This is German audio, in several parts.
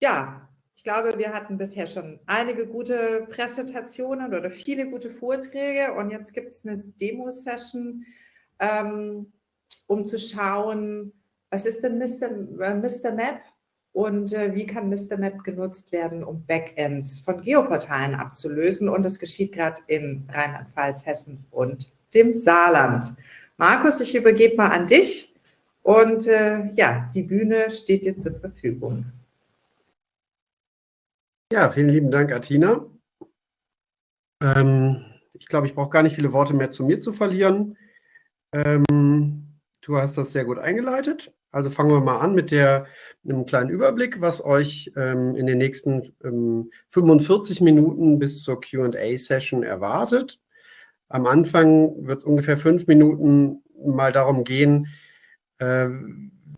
ja, ich glaube, wir hatten bisher schon einige gute Präsentationen oder viele gute Vorträge und jetzt gibt es eine Demo-Session, ähm, um zu schauen, was ist denn Mr. Äh, Mr. Map und äh, wie kann Mr. Map genutzt werden, um Backends von Geoportalen abzulösen. Und das geschieht gerade in Rheinland-Pfalz, Hessen und dem Saarland. Markus, ich übergebe mal an dich und äh, ja, die Bühne steht dir zur Verfügung. Ja, vielen lieben Dank, Atina. Ähm, ich glaube, ich brauche gar nicht viele Worte mehr zu mir zu verlieren. Ähm, du hast das sehr gut eingeleitet. Also fangen wir mal an mit der, einem kleinen Überblick, was euch ähm, in den nächsten ähm, 45 Minuten bis zur Q&A-Session erwartet. Am Anfang wird es ungefähr fünf Minuten mal darum gehen, äh,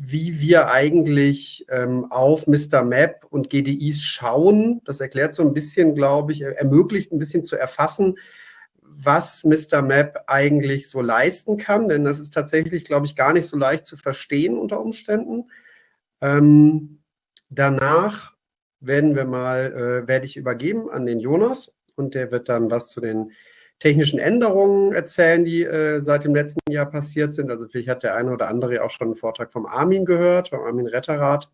wie wir eigentlich ähm, auf Mr. Map und GDIs schauen. Das erklärt so ein bisschen, glaube ich, ermöglicht ein bisschen zu erfassen, was Mr. Map eigentlich so leisten kann, denn das ist tatsächlich, glaube ich, gar nicht so leicht zu verstehen unter Umständen. Ähm, danach werden wir mal, äh, werde ich übergeben an den Jonas und der wird dann was zu den technischen Änderungen erzählen, die äh, seit dem letzten Jahr passiert sind. Also vielleicht hat der eine oder andere auch schon einen Vortrag vom Armin gehört, vom Armin Retterrath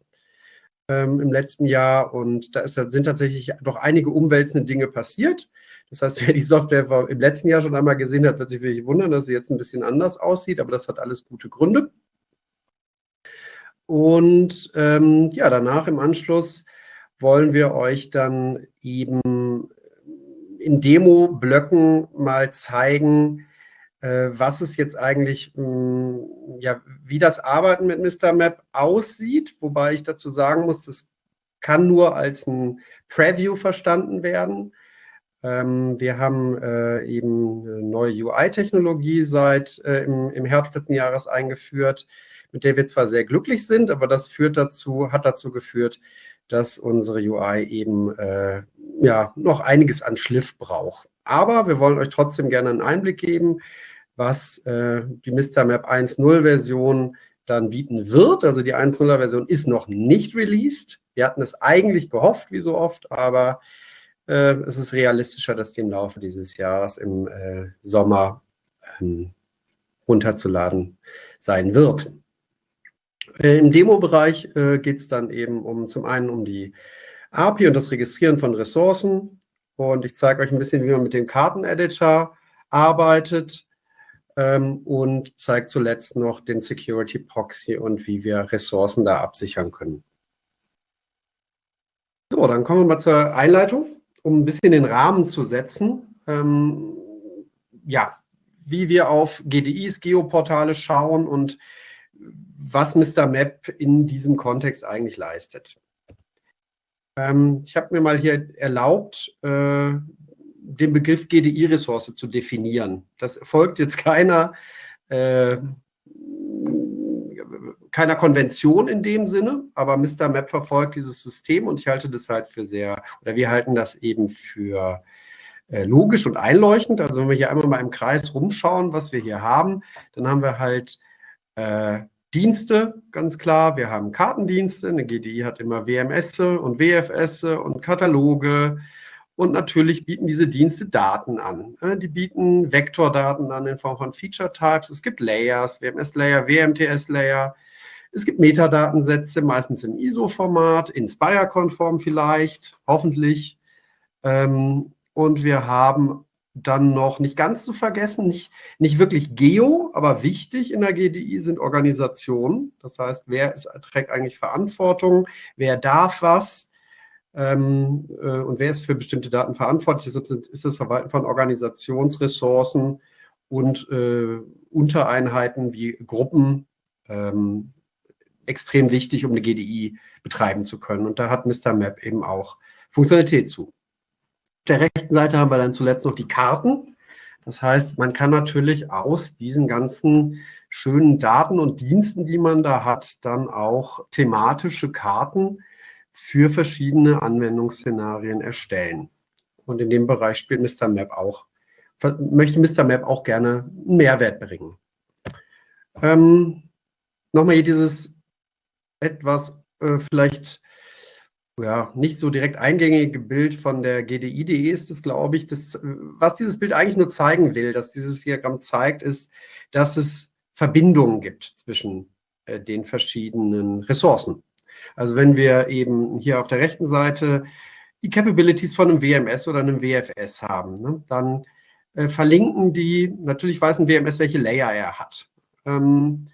ähm, im letzten Jahr. Und da ist, sind tatsächlich doch einige umwälzende Dinge passiert. Das heißt, wer die Software im letzten Jahr schon einmal gesehen hat, wird sich wirklich wundern, dass sie jetzt ein bisschen anders aussieht, aber das hat alles gute Gründe. Und ähm, ja, danach im Anschluss wollen wir euch dann eben in Demo-Blöcken mal zeigen, äh, was es jetzt eigentlich, hm, ja, wie das Arbeiten mit Mr. Map aussieht, wobei ich dazu sagen muss, das kann nur als ein Preview verstanden werden. Ähm, wir haben äh, eben eine neue UI-Technologie seit äh, im, im Herbst letzten Jahres eingeführt, mit der wir zwar sehr glücklich sind, aber das führt dazu, hat dazu geführt, dass unsere UI eben äh, ja noch einiges an Schliff braucht. Aber wir wollen euch trotzdem gerne einen Einblick geben, was äh, die Mr. Map 1.0 Version dann bieten wird. Also die 1.0er Version ist noch nicht released. Wir hatten es eigentlich gehofft, wie so oft, aber äh, es ist realistischer, dass die im Laufe dieses Jahres im äh, Sommer ähm, runterzuladen sein wird. Äh, Im Demo-Bereich äh, geht es dann eben um zum einen um die API und das Registrieren von Ressourcen. Und ich zeige euch ein bisschen, wie man mit dem Karteneditor arbeitet ähm, und zeige zuletzt noch den Security Proxy und wie wir Ressourcen da absichern können. So, dann kommen wir mal zur Einleitung um ein bisschen den Rahmen zu setzen, ähm, ja, wie wir auf GDIs, Geoportale schauen und was Mr. Map in diesem Kontext eigentlich leistet. Ähm, ich habe mir mal hier erlaubt, äh, den Begriff GDI-Ressource zu definieren. Das folgt jetzt keiner äh, keiner Konvention in dem Sinne, aber Mr. Map verfolgt dieses System und ich halte das halt für sehr, oder wir halten das eben für äh, logisch und einleuchtend. Also wenn wir hier einmal mal im Kreis rumschauen, was wir hier haben, dann haben wir halt äh, Dienste, ganz klar. Wir haben Kartendienste. Eine GDI hat immer WMS und WFS und Kataloge. Und natürlich bieten diese Dienste Daten an. Die bieten Vektordaten an in Form von Feature Types. Es gibt Layers, WMS-Layer, WMTS-Layer. Es gibt Metadatensätze, meistens im ISO-Format, Inspire-konform vielleicht, hoffentlich. Ähm, und wir haben dann noch nicht ganz zu vergessen, nicht, nicht wirklich Geo, aber wichtig in der GDI sind Organisationen. Das heißt, wer ist, trägt eigentlich Verantwortung, wer darf was ähm, äh, und wer ist für bestimmte Daten verantwortlich. Deshalb ist das Verwalten von Organisationsressourcen und äh, Untereinheiten wie Gruppen ähm, extrem wichtig, um eine GDI betreiben zu können. Und da hat Mr. Map eben auch Funktionalität zu. Der rechten Seite haben wir dann zuletzt noch die Karten. Das heißt, man kann natürlich aus diesen ganzen schönen Daten und Diensten, die man da hat, dann auch thematische Karten für verschiedene Anwendungsszenarien erstellen. Und in dem Bereich spielt Mr. Map auch, möchte Mr. Map auch gerne einen Mehrwert bringen. Ähm, Nochmal hier dieses etwas äh, vielleicht ja, nicht so direkt eingängige Bild von der GDI.de ist es, glaube ich. Das, was dieses Bild eigentlich nur zeigen will, dass dieses Diagramm zeigt, ist, dass es Verbindungen gibt zwischen äh, den verschiedenen Ressourcen. Also wenn wir eben hier auf der rechten Seite die Capabilities von einem WMS oder einem WFS haben, ne, dann äh, verlinken die, natürlich weiß ein WMS, welche Layer er hat. Ähm,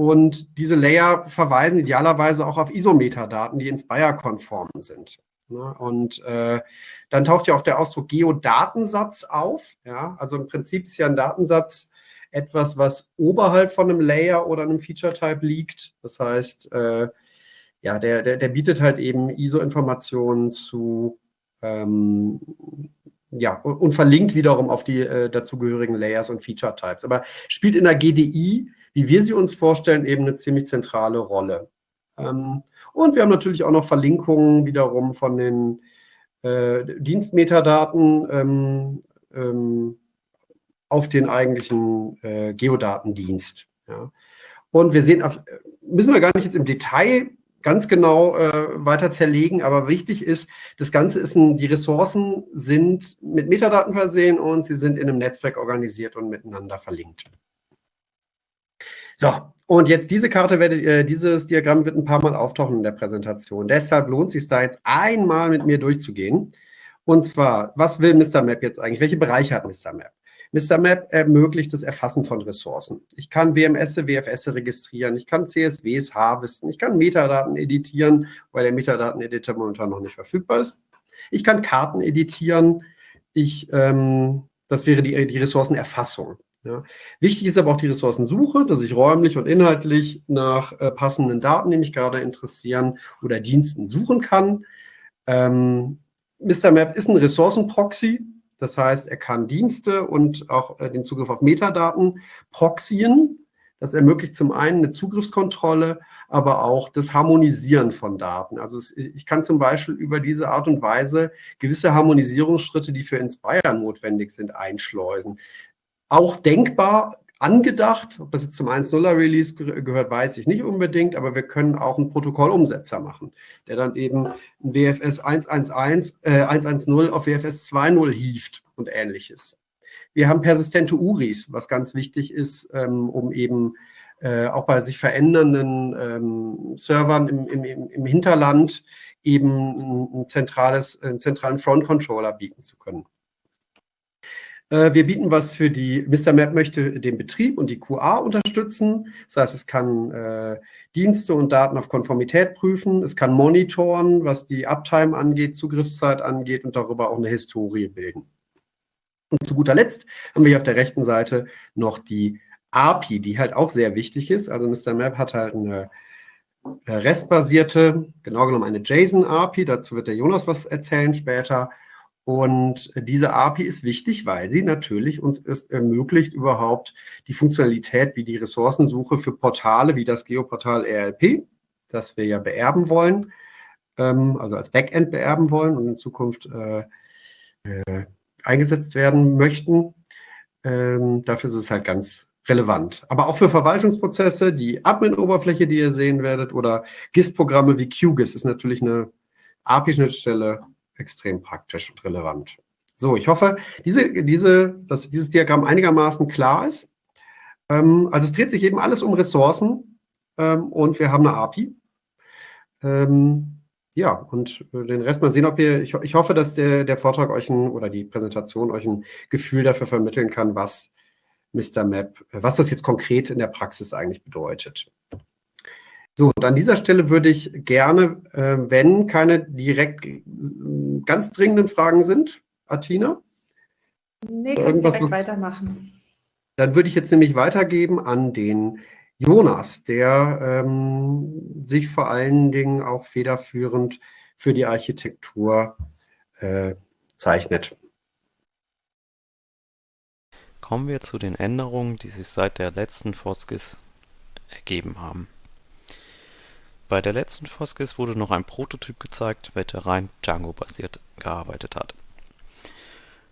und diese Layer verweisen idealerweise auch auf Isometadaten, die Inspire-konform sind. Ne? Und äh, dann taucht ja auch der Ausdruck Geodatensatz auf. Ja? Also im Prinzip ist ja ein Datensatz etwas, was oberhalb von einem Layer oder einem Feature-Type liegt. Das heißt, äh, ja, der, der, der bietet halt eben ISO-Informationen zu, ähm, ja, und, und, verlinkt wiederum auf die äh, dazugehörigen Layers und Feature-Types. Aber spielt in der GDI wie wir sie uns vorstellen, eben eine ziemlich zentrale Rolle. Ähm, und wir haben natürlich auch noch Verlinkungen wiederum von den äh, Dienstmetadaten ähm, ähm, auf den eigentlichen äh, Geodatendienst. Ja. Und wir sehen, müssen wir gar nicht jetzt im Detail ganz genau äh, weiter zerlegen, aber wichtig ist, das Ganze ist ein, die Ressourcen sind mit Metadaten versehen und sie sind in einem Netzwerk organisiert und miteinander verlinkt. So, und jetzt diese Karte, werdet, äh, dieses Diagramm wird ein paar Mal auftauchen in der Präsentation. Deshalb lohnt es sich da jetzt einmal mit mir durchzugehen. Und zwar, was will Mr. Map jetzt eigentlich? Welche Bereiche hat Mr. Map? Mr. Map ermöglicht das Erfassen von Ressourcen. Ich kann WMS, WFS registrieren, ich kann CSWs harvesten, ich kann Metadaten editieren, weil der Metadaten-Editor momentan noch nicht verfügbar ist. Ich kann Karten editieren. Ich, ähm, das wäre die, die Ressourcenerfassung. Ja. Wichtig ist aber auch die Ressourcensuche, dass ich räumlich und inhaltlich nach äh, passenden Daten, die mich gerade interessieren, oder Diensten suchen kann. Ähm, Mr. Map ist ein Ressourcenproxy, das heißt, er kann Dienste und auch äh, den Zugriff auf Metadaten proxyen. Das ermöglicht zum einen eine Zugriffskontrolle, aber auch das Harmonisieren von Daten. Also es, ich kann zum Beispiel über diese Art und Weise gewisse Harmonisierungsschritte, die für Inspire notwendig sind, einschleusen auch denkbar angedacht. Ob das jetzt zum 1.0er Release gehört, weiß ich nicht unbedingt, aber wir können auch einen Protokollumsetzer machen, der dann eben ein WFS 111, äh, 110 auf WFS 2.0 hieft und ähnliches. Wir haben persistente URIs, was ganz wichtig ist, ähm, um eben äh, auch bei sich verändernden ähm, Servern im, im, im Hinterland eben ein, zentrales, einen zentralen Front-Controller bieten zu können. Äh, wir bieten was für die, Mr. Map möchte den Betrieb und die QA unterstützen. Das heißt, es kann äh, Dienste und Daten auf Konformität prüfen. Es kann monitoren, was die Uptime angeht, Zugriffszeit angeht und darüber auch eine Historie bilden. Und zu guter Letzt haben wir hier auf der rechten Seite noch die API, die halt auch sehr wichtig ist. Also Mr. Map hat halt eine äh, restbasierte, genau genommen eine JSON-API. Dazu wird der Jonas was erzählen später. Und diese API ist wichtig, weil sie natürlich uns es ermöglicht, überhaupt die Funktionalität wie die Ressourcensuche für Portale wie das Geoportal RLP, das wir ja beerben wollen, ähm, also als Backend beerben wollen und in Zukunft äh, äh, eingesetzt werden möchten. Ähm, dafür ist es halt ganz relevant. Aber auch für Verwaltungsprozesse, die Admin-Oberfläche, die ihr sehen werdet, oder GIS-Programme wie QGIS ist natürlich eine API-Schnittstelle extrem praktisch und relevant. So, ich hoffe, diese, diese, dass dieses Diagramm einigermaßen klar ist. Ähm, also es dreht sich eben alles um Ressourcen ähm, und wir haben eine API. Ähm, ja, und den Rest mal sehen, ob ihr, ich, ich hoffe, dass der, der Vortrag euch ein, oder die Präsentation euch ein Gefühl dafür vermitteln kann, was Mr. Map, was das jetzt konkret in der Praxis eigentlich bedeutet. So, und an dieser Stelle würde ich gerne, äh, wenn keine direkt äh, ganz dringenden Fragen sind, Atina? Nee, kannst direkt was, weitermachen. Dann würde ich jetzt nämlich weitergeben an den Jonas, der ähm, sich vor allen Dingen auch federführend für die Architektur äh, zeichnet. Kommen wir zu den Änderungen, die sich seit der letzten Foskis ergeben haben. Bei der letzten Foskis wurde noch ein Prototyp gezeigt, welcher rein Django-basiert gearbeitet hat.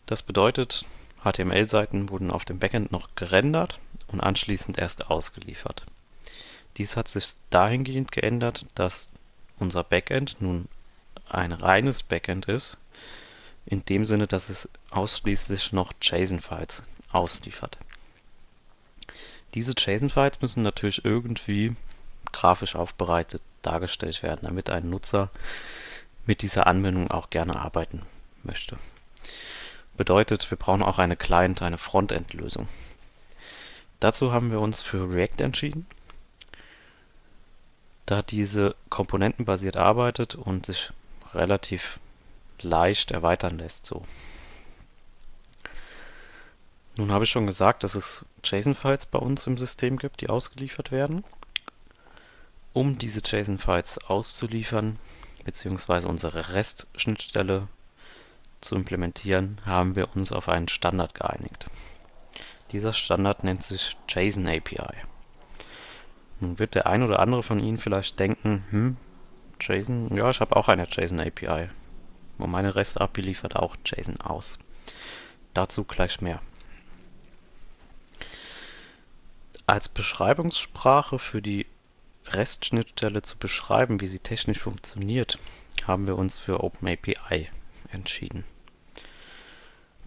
Das bedeutet, HTML-Seiten wurden auf dem Backend noch gerendert und anschließend erst ausgeliefert. Dies hat sich dahingehend geändert, dass unser Backend nun ein reines Backend ist, in dem Sinne, dass es ausschließlich noch JSON-Files ausliefert. Diese JSON-Files müssen natürlich irgendwie grafisch aufbereitet dargestellt werden, damit ein Nutzer mit dieser Anwendung auch gerne arbeiten möchte. Bedeutet, wir brauchen auch eine Client, eine Frontend-Lösung. Dazu haben wir uns für React entschieden, da diese komponentenbasiert arbeitet und sich relativ leicht erweitern lässt. So. Nun habe ich schon gesagt, dass es JSON-Files bei uns im System gibt, die ausgeliefert werden. Um diese JSON-Files auszuliefern, beziehungsweise unsere REST-Schnittstelle zu implementieren, haben wir uns auf einen Standard geeinigt. Dieser Standard nennt sich JSON API. Nun wird der ein oder andere von Ihnen vielleicht denken, hm, JSON, ja, ich habe auch eine JSON API. Und meine REST API liefert auch JSON aus. Dazu gleich mehr. Als Beschreibungssprache für die REST-Schnittstelle zu beschreiben, wie sie technisch funktioniert, haben wir uns für OpenAPI entschieden.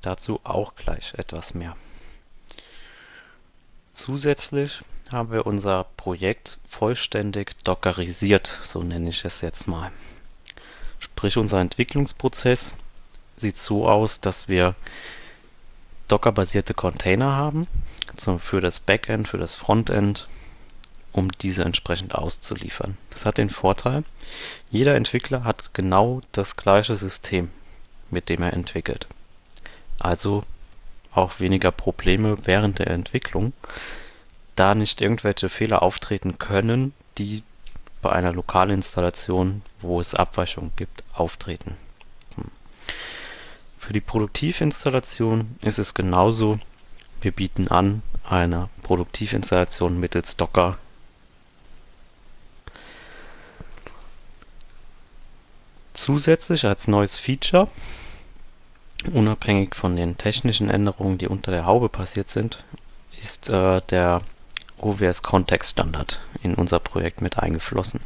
Dazu auch gleich etwas mehr. Zusätzlich haben wir unser Projekt vollständig dockerisiert, so nenne ich es jetzt mal. Sprich, unser Entwicklungsprozess sieht so aus, dass wir Docker-basierte Container haben, für das Backend, für das Frontend, um diese entsprechend auszuliefern. Das hat den Vorteil, jeder Entwickler hat genau das gleiche System, mit dem er entwickelt. Also auch weniger Probleme während der Entwicklung, da nicht irgendwelche Fehler auftreten können, die bei einer Lokalinstallation, wo es Abweichungen gibt, auftreten. Hm. Für die Produktivinstallation ist es genauso. Wir bieten an eine Produktivinstallation mittels Docker Zusätzlich als neues Feature, unabhängig von den technischen Änderungen, die unter der Haube passiert sind, ist äh, der OWS Context Standard in unser Projekt mit eingeflossen.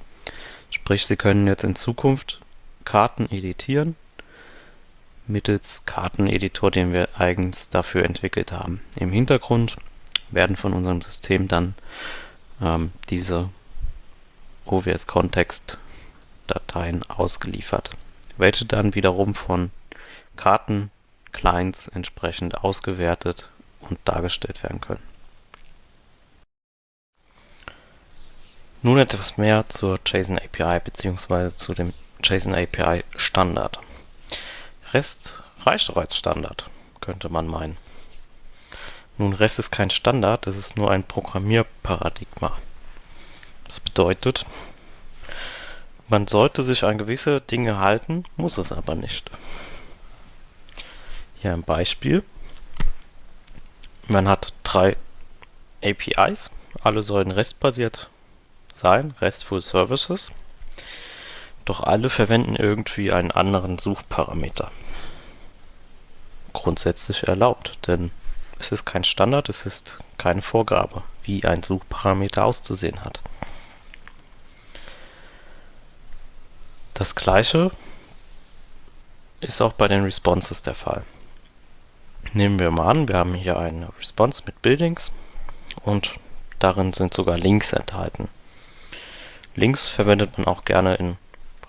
Sprich, Sie können jetzt in Zukunft Karten editieren mittels Karteneditor, den wir eigens dafür entwickelt haben. Im Hintergrund werden von unserem System dann ähm, diese OWS Context Dateien ausgeliefert, welche dann wiederum von Karten-Clients entsprechend ausgewertet und dargestellt werden können. Nun etwas mehr zur JSON API bzw. zu dem JSON API Standard. REST reicht doch als Standard, könnte man meinen. Nun, REST ist kein Standard, es ist nur ein Programmierparadigma. Das bedeutet, man sollte sich an gewisse Dinge halten, muss es aber nicht. Hier ein Beispiel. Man hat drei APIs, alle sollen REST-basiert sein, RESTful Services. Doch alle verwenden irgendwie einen anderen Suchparameter. Grundsätzlich erlaubt, denn es ist kein Standard, es ist keine Vorgabe, wie ein Suchparameter auszusehen hat. Das gleiche ist auch bei den Responses der Fall. Nehmen wir mal an, wir haben hier eine Response mit Buildings und darin sind sogar Links enthalten. Links verwendet man auch gerne in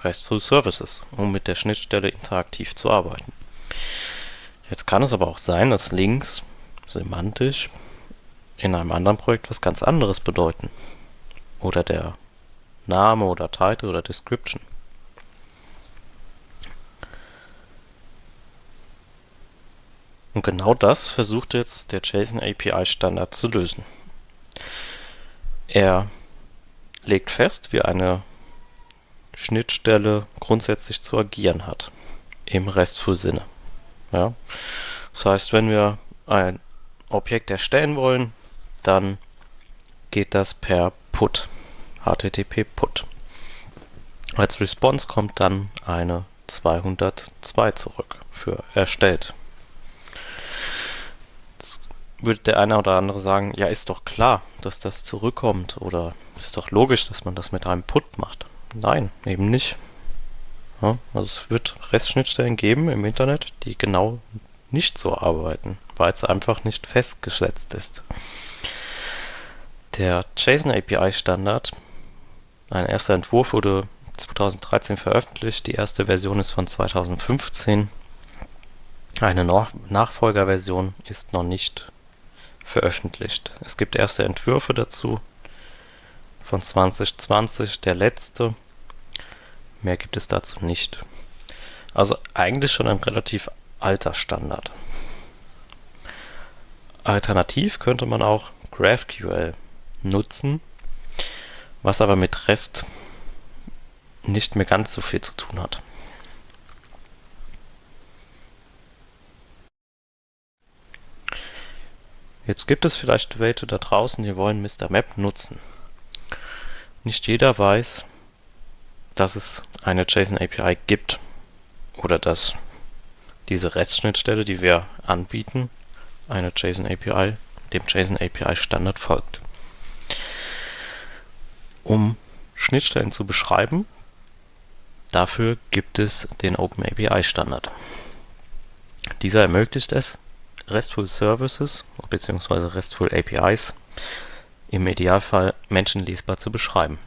RESTful Services, um mit der Schnittstelle interaktiv zu arbeiten. Jetzt kann es aber auch sein, dass Links semantisch in einem anderen Projekt was ganz anderes bedeuten. Oder der Name oder Title oder Description. Und genau das versucht jetzt der JSON API Standard zu lösen. Er legt fest, wie eine Schnittstelle grundsätzlich zu agieren hat. Im RESTful Sinne. Ja? Das heißt, wenn wir ein Objekt erstellen wollen, dann geht das per Put. HTTP Put. Als Response kommt dann eine 202 zurück für erstellt würde der eine oder andere sagen, ja, ist doch klar, dass das zurückkommt oder ist doch logisch, dass man das mit einem Put macht. Nein, eben nicht. Ja, also es wird REST-Schnittstellen geben im Internet, die genau nicht so arbeiten, weil es einfach nicht festgesetzt ist. Der JSON API Standard, ein erster Entwurf wurde 2013 veröffentlicht, die erste Version ist von 2015. Eine Nachfolgerversion ist noch nicht veröffentlicht. Es gibt erste Entwürfe dazu von 2020, der letzte. Mehr gibt es dazu nicht. Also eigentlich schon ein relativ alter Standard. Alternativ könnte man auch GraphQL nutzen, was aber mit REST nicht mehr ganz so viel zu tun hat. Jetzt gibt es vielleicht welche da draußen, die wollen Mr. Map nutzen. Nicht jeder weiß, dass es eine JSON API gibt oder dass diese REST-Schnittstelle, die wir anbieten, eine JSON API, dem JSON API Standard folgt. Um Schnittstellen zu beschreiben, dafür gibt es den OpenAPI Standard. Dieser ermöglicht es, RESTful Services bzw. RESTful APIs im Idealfall menschenlesbar zu beschreiben.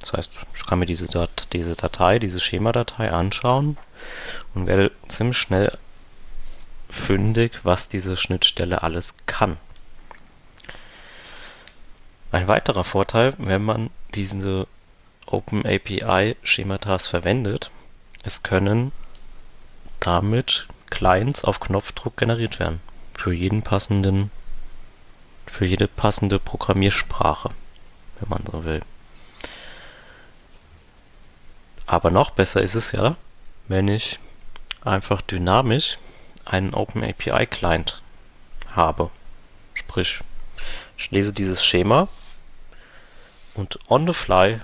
Das heißt, ich kann mir diese, Dat diese Datei, diese Schema-Datei anschauen und werde ziemlich schnell fündig, was diese Schnittstelle alles kann. Ein weiterer Vorteil, wenn man diese OpenAPI-Schematas verwendet, es können damit Clients auf Knopfdruck generiert werden für jeden passenden, für jede passende Programmiersprache, wenn man so will. Aber noch besser ist es ja, wenn ich einfach dynamisch einen OpenAPI Client habe. Sprich, ich lese dieses Schema und on the fly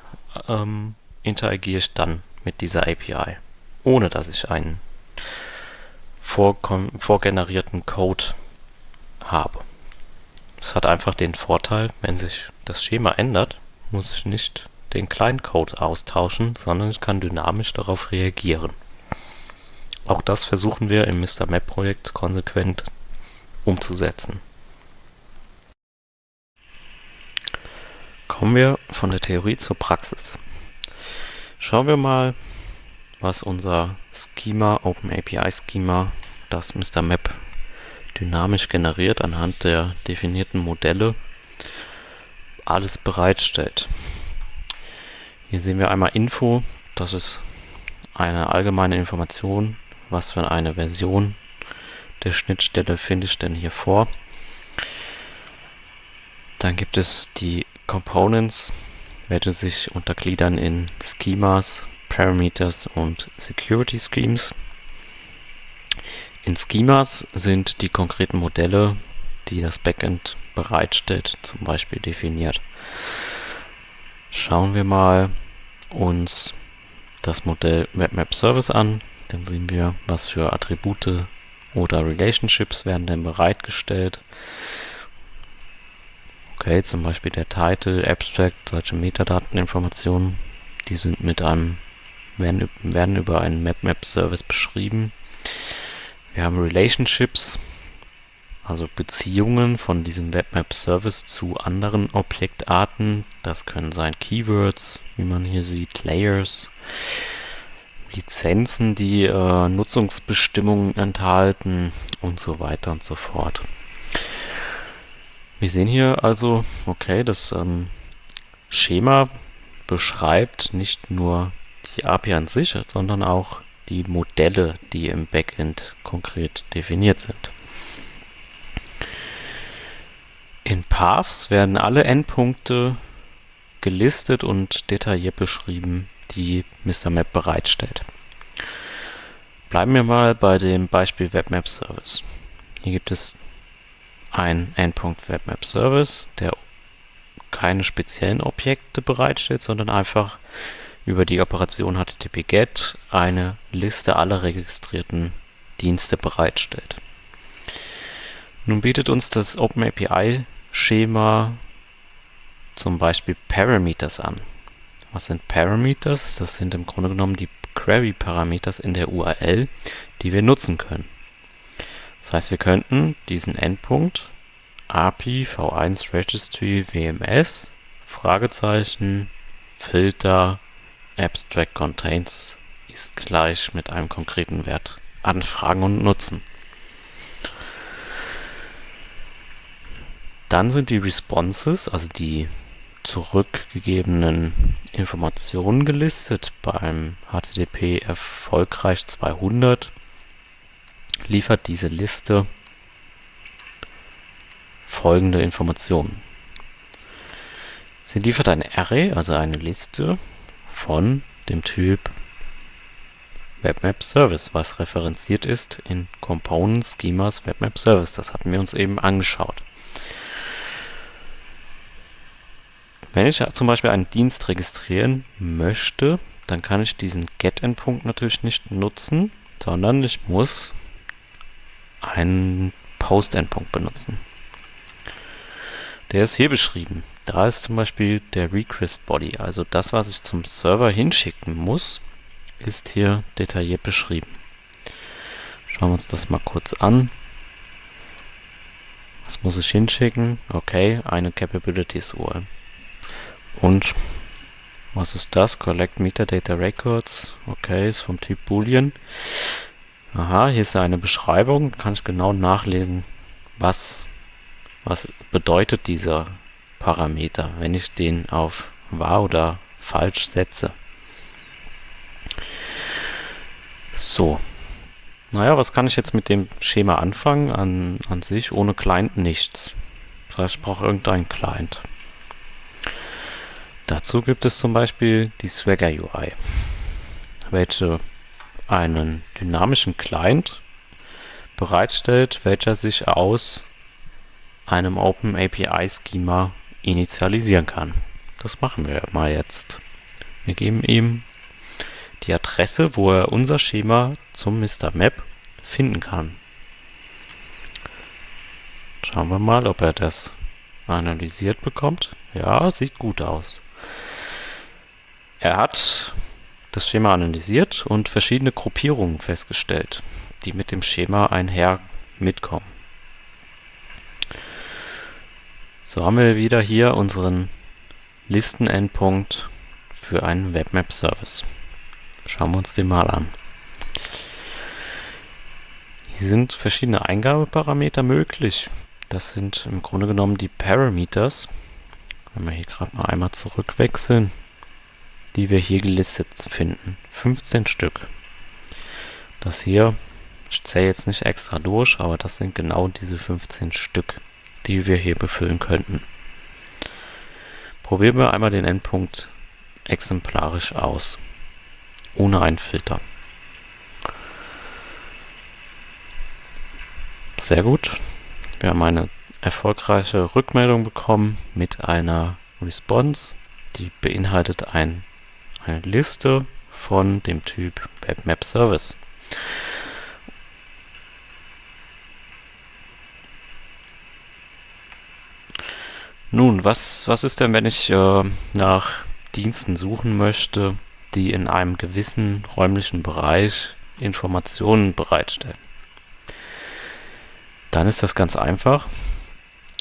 ähm, interagiere ich dann mit dieser API, ohne dass ich einen vorgenerierten Code habe. Es hat einfach den Vorteil, wenn sich das Schema ändert, muss ich nicht den Client-Code austauschen, sondern ich kann dynamisch darauf reagieren. Auch das versuchen wir im Mr. Map Projekt konsequent umzusetzen. Kommen wir von der Theorie zur Praxis. Schauen wir mal, was unser Schema, OpenAPI Schema, das Mr. Map dynamisch generiert anhand der definierten Modelle alles bereitstellt. Hier sehen wir einmal Info, das ist eine allgemeine Information, was für eine Version der Schnittstelle finde ich denn hier vor. Dann gibt es die Components, welche sich untergliedern in Schemas, Parameters und Security Schemes. In Schemas sind die konkreten Modelle, die das Backend bereitstellt, zum Beispiel definiert. Schauen wir mal uns das Modell WebMap Service an. Dann sehen wir, was für Attribute oder Relationships werden denn bereitgestellt. Okay, zum Beispiel der Title, Abstract, solche Metadateninformationen, die sind mit einem, werden, werden über einen MapMap-Service beschrieben. Wir haben Relationships, also Beziehungen von diesem WebMap-Service zu anderen Objektarten. Das können sein Keywords, wie man hier sieht, Layers, Lizenzen, die äh, Nutzungsbestimmungen enthalten und so weiter und so fort. Wir sehen hier also, okay, das ähm, Schema beschreibt nicht nur die API an sich, sondern auch die Modelle, die im Backend konkret definiert sind. In Paths werden alle Endpunkte gelistet und detailliert beschrieben, die Mr. Map bereitstellt. Bleiben wir mal bei dem Beispiel WebMap Service. Hier gibt es einen Endpunkt WebMap Service, der keine speziellen Objekte bereitstellt, sondern einfach über die Operation HTTP-GET eine Liste aller registrierten Dienste bereitstellt. Nun bietet uns das OpenAPI-Schema zum Beispiel Parameters an. Was sind Parameters? Das sind im Grunde genommen die Query-Parameters in der URL, die wir nutzen können. Das heißt, wir könnten diesen Endpunkt API v1 Registry WMS Fragezeichen Filter Abstract Contains ist gleich mit einem konkreten Wert anfragen und nutzen. Dann sind die Responses, also die zurückgegebenen Informationen gelistet. Beim HTTP erfolgreich 200 liefert diese Liste folgende Informationen. Sie liefert ein Array, also eine Liste von dem Typ WebMap Service, was referenziert ist in Component Schemas WebMap Service. Das hatten wir uns eben angeschaut. Wenn ich zum Beispiel einen Dienst registrieren möchte, dann kann ich diesen Get-Endpunkt natürlich nicht nutzen, sondern ich muss einen Post-Endpunkt benutzen. Der ist hier beschrieben. Da ist zum Beispiel der Request Body, also das, was ich zum Server hinschicken muss, ist hier detailliert beschrieben. Schauen wir uns das mal kurz an. Was muss ich hinschicken? Okay, eine Capabilities URL. Und was ist das? Collect Metadata Records. Okay, ist vom Typ Boolean. Aha, hier ist eine Beschreibung. Kann ich genau nachlesen, was was bedeutet dieser Parameter, wenn ich den auf wahr oder falsch setze? So. Naja, was kann ich jetzt mit dem Schema anfangen? An, an sich ohne Client nichts. Das heißt, ich brauche irgendeinen Client. Dazu gibt es zum Beispiel die Swagger UI, welche einen dynamischen Client bereitstellt, welcher sich aus einem Open API Schema initialisieren kann. Das machen wir mal jetzt. Wir geben ihm die Adresse, wo er unser Schema zum Mr. Map finden kann. Schauen wir mal, ob er das analysiert bekommt. Ja, sieht gut aus. Er hat das Schema analysiert und verschiedene Gruppierungen festgestellt, die mit dem Schema einher mitkommen. So haben wir wieder hier unseren Listenendpunkt für einen Webmap-Service. Schauen wir uns den mal an. Hier sind verschiedene Eingabeparameter möglich. Das sind im Grunde genommen die Parameters. Wenn wir hier gerade mal einmal zurückwechseln, die wir hier gelistet finden. 15 Stück. Das hier, ich zähle jetzt nicht extra durch, aber das sind genau diese 15 Stück die wir hier befüllen könnten. Probieren wir einmal den Endpunkt exemplarisch aus, ohne einen Filter. Sehr gut. Wir haben eine erfolgreiche Rückmeldung bekommen mit einer Response, die beinhaltet ein, eine Liste von dem Typ WebMap Service. Nun, was, was ist denn, wenn ich äh, nach Diensten suchen möchte, die in einem gewissen räumlichen Bereich Informationen bereitstellen? Dann ist das ganz einfach.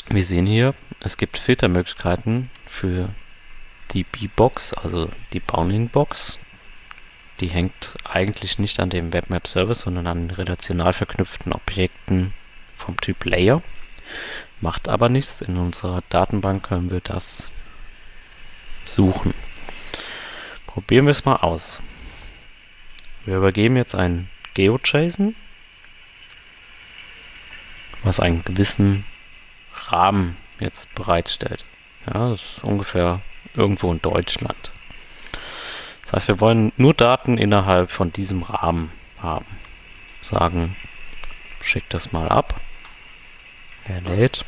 Wir sehen hier, es gibt Filtermöglichkeiten für die B-Box, also die Bounding-Box. Die hängt eigentlich nicht an dem Webmap-Service, sondern an relational verknüpften Objekten vom Typ Layer. Macht aber nichts. In unserer Datenbank können wir das suchen. Probieren wir es mal aus. Wir übergeben jetzt ein GeoJSON, was einen gewissen Rahmen jetzt bereitstellt. Ja, das ist ungefähr irgendwo in Deutschland. Das heißt, wir wollen nur Daten innerhalb von diesem Rahmen haben. Sagen, schick das mal ab. Er lädt.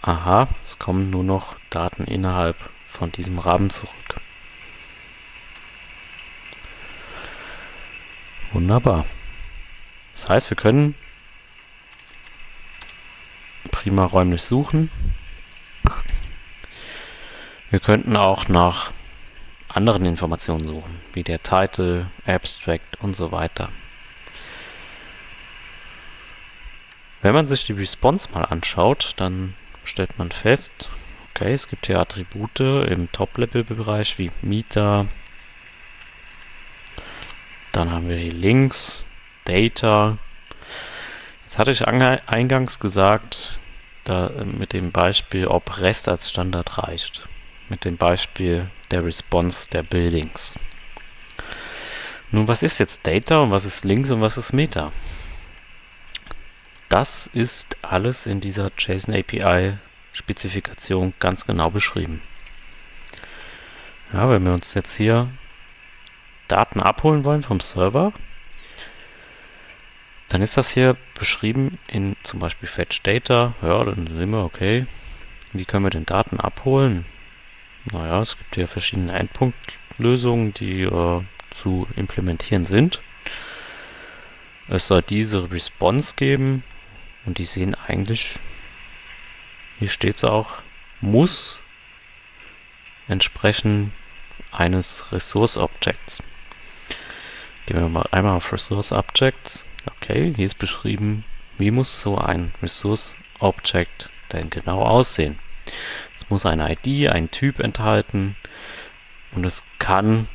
Aha, es kommen nur noch Daten innerhalb von diesem Rahmen zurück. Wunderbar. Das heißt, wir können prima räumlich suchen. Wir könnten auch nach anderen Informationen suchen, wie der Title, Abstract und so weiter. Wenn man sich die Response mal anschaut, dann stellt man fest, okay, es gibt hier Attribute im Top-Level-Bereich wie Meter. Dann haben wir hier Links, Data. Jetzt hatte ich eingangs gesagt, da äh, mit dem Beispiel, ob REST als Standard reicht. Mit dem Beispiel der Response der Buildings. Nun, was ist jetzt Data und was ist Links und was ist Meta? Das ist alles in dieser JSON API Spezifikation ganz genau beschrieben. Ja, wenn wir uns jetzt hier Daten abholen wollen vom Server, dann ist das hier beschrieben in zum Beispiel Fetch Data. Ja, dann sehen wir, okay, wie können wir den Daten abholen? Naja, es gibt hier verschiedene Endpunktlösungen, die äh, zu implementieren sind. Es soll diese Response geben und die sehen eigentlich, hier steht es auch, muss entsprechen eines Resource Objects. Gehen wir mal einmal auf Resource Objects. Okay, hier ist beschrieben, wie muss so ein Resource Object denn genau aussehen. Es muss eine ID, einen Typ enthalten und es kann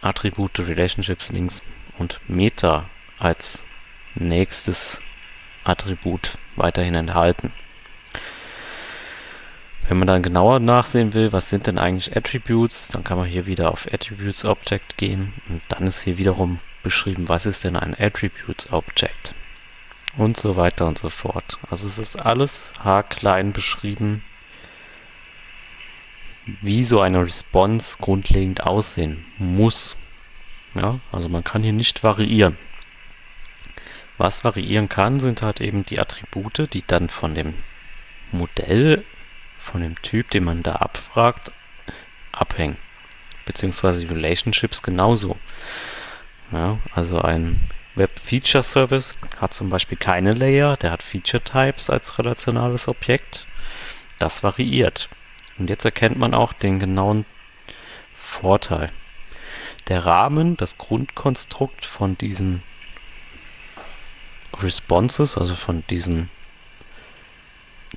Attribute, Relationships, Links und Meta als nächstes Attribut weiterhin enthalten. Wenn man dann genauer nachsehen will, was sind denn eigentlich Attributes, dann kann man hier wieder auf Attributes Object gehen und dann ist hier wiederum beschrieben, was ist denn ein Attributes Object und so weiter und so fort. Also es ist alles haarklein beschrieben, wie so eine Response grundlegend aussehen muss. Ja, also man kann hier nicht variieren. Was variieren kann, sind halt eben die Attribute, die dann von dem Modell, von dem Typ, den man da abfragt, abhängen. Beziehungsweise die Relationships genauso. Ja, also ein Web Feature Service hat zum Beispiel keine Layer, der hat Feature Types als relationales Objekt. Das variiert. Und jetzt erkennt man auch den genauen Vorteil. Der Rahmen, das Grundkonstrukt von diesen Responses, also von diesen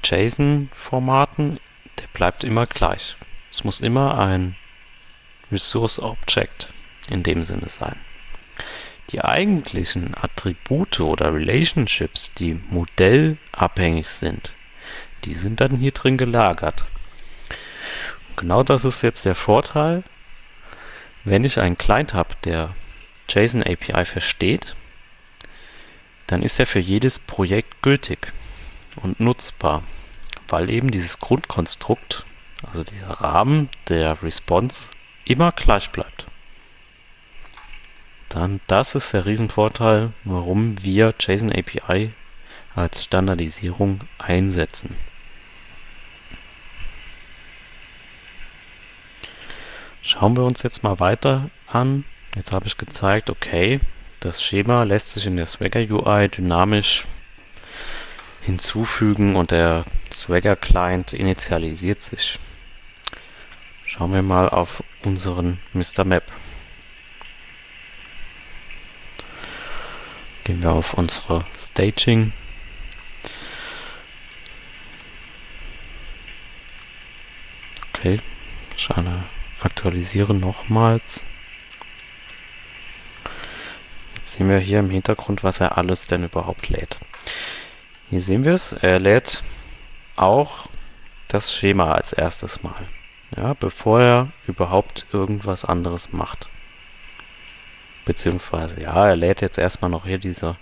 JSON-Formaten, der bleibt immer gleich. Es muss immer ein Resource Object in dem Sinne sein. Die eigentlichen Attribute oder Relationships, die modellabhängig sind, die sind dann hier drin gelagert. Und genau das ist jetzt der Vorteil, wenn ich einen Client habe, der JSON API versteht, dann ist er für jedes Projekt gültig und nutzbar, weil eben dieses Grundkonstrukt, also dieser Rahmen der Response, immer gleich bleibt. Dann das ist der Riesenvorteil, warum wir JSON API als Standardisierung einsetzen. Schauen wir uns jetzt mal weiter an. Jetzt habe ich gezeigt, okay, das Schema lässt sich in der Swagger UI dynamisch hinzufügen und der Swagger Client initialisiert sich. Schauen wir mal auf unseren Mr. Map. Gehen wir auf unsere Staging. Okay, ich aktualisiere nochmals sehen wir hier im Hintergrund, was er alles denn überhaupt lädt. Hier sehen wir es, er lädt auch das Schema als erstes Mal, ja, bevor er überhaupt irgendwas anderes macht. Beziehungsweise, ja, er lädt jetzt erstmal noch hier diese,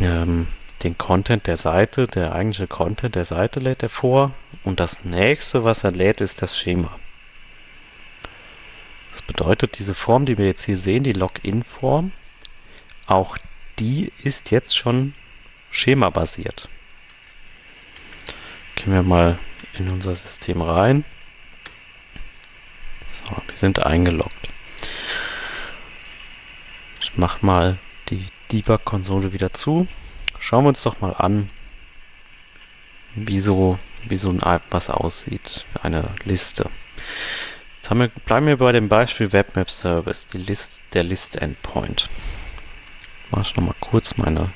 ähm, den Content der Seite, der eigentliche Content der Seite lädt er vor und das nächste, was er lädt, ist das Schema. Das bedeutet, diese Form, die wir jetzt hier sehen, die Login-Form, auch die ist jetzt schon schemabasiert. Gehen wir mal in unser System rein. So, wir sind eingeloggt. Ich mache mal die Debug-Konsole wieder zu. Schauen wir uns doch mal an, wie so, wie so ein was aussieht. Eine Liste. Jetzt wir, bleiben wir bei dem Beispiel Webmap Service, die List, der List Endpoint. Mache ich nochmal kurz meine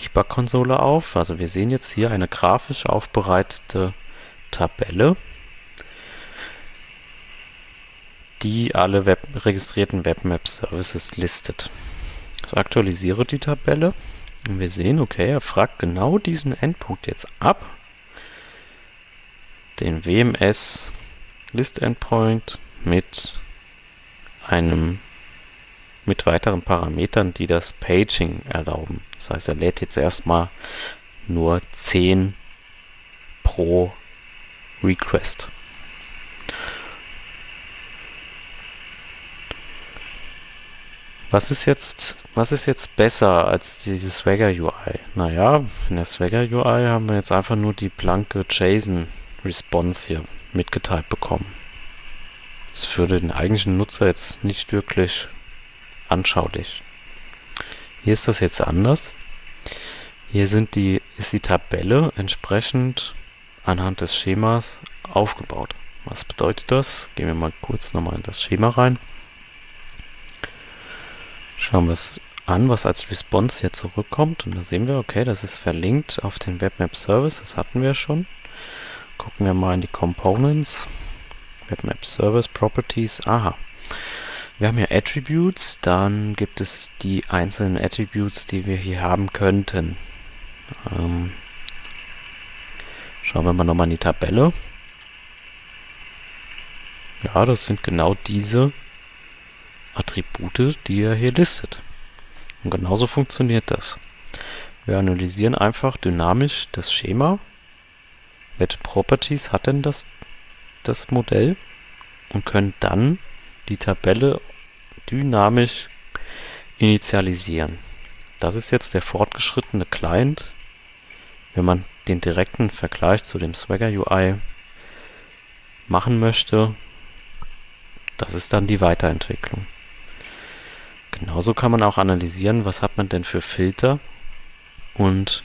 Debug-Konsole auf. Also wir sehen jetzt hier eine grafisch aufbereitete Tabelle, die alle Web registrierten Webmap Services listet. Ich aktualisiere die Tabelle und wir sehen, okay, er fragt genau diesen Endpunkt jetzt ab, den WMS List Endpoint mit einem mit weiteren Parametern, die das Paging erlauben. Das heißt, er lädt jetzt erstmal nur 10 pro Request. Was ist jetzt, was ist jetzt besser als dieses Swagger UI? Naja, in der Swagger UI haben wir jetzt einfach nur die blanke JSON Response hier mitgeteilt bekommen. Das ist für den eigentlichen Nutzer jetzt nicht wirklich anschaulich. Hier ist das jetzt anders. Hier sind die, ist die Tabelle entsprechend anhand des Schemas aufgebaut. Was bedeutet das? Gehen wir mal kurz nochmal in das Schema rein. Schauen wir es an, was als Response hier zurückkommt. Und da sehen wir, okay, das ist verlinkt auf den Webmap Service. Das hatten wir schon. Gucken wir mal in die Components. Webmap Service Properties. Aha. Wir haben hier Attributes, dann gibt es die einzelnen Attributes, die wir hier haben könnten. Ähm, schauen wir mal nochmal in die Tabelle. Ja, das sind genau diese Attribute, die er hier listet. Und genauso funktioniert das. Wir analysieren einfach dynamisch das Schema welche Properties hat denn das, das Modell und können dann die Tabelle dynamisch initialisieren. Das ist jetzt der fortgeschrittene Client. Wenn man den direkten Vergleich zu dem Swagger UI machen möchte, das ist dann die Weiterentwicklung. Genauso kann man auch analysieren, was hat man denn für Filter und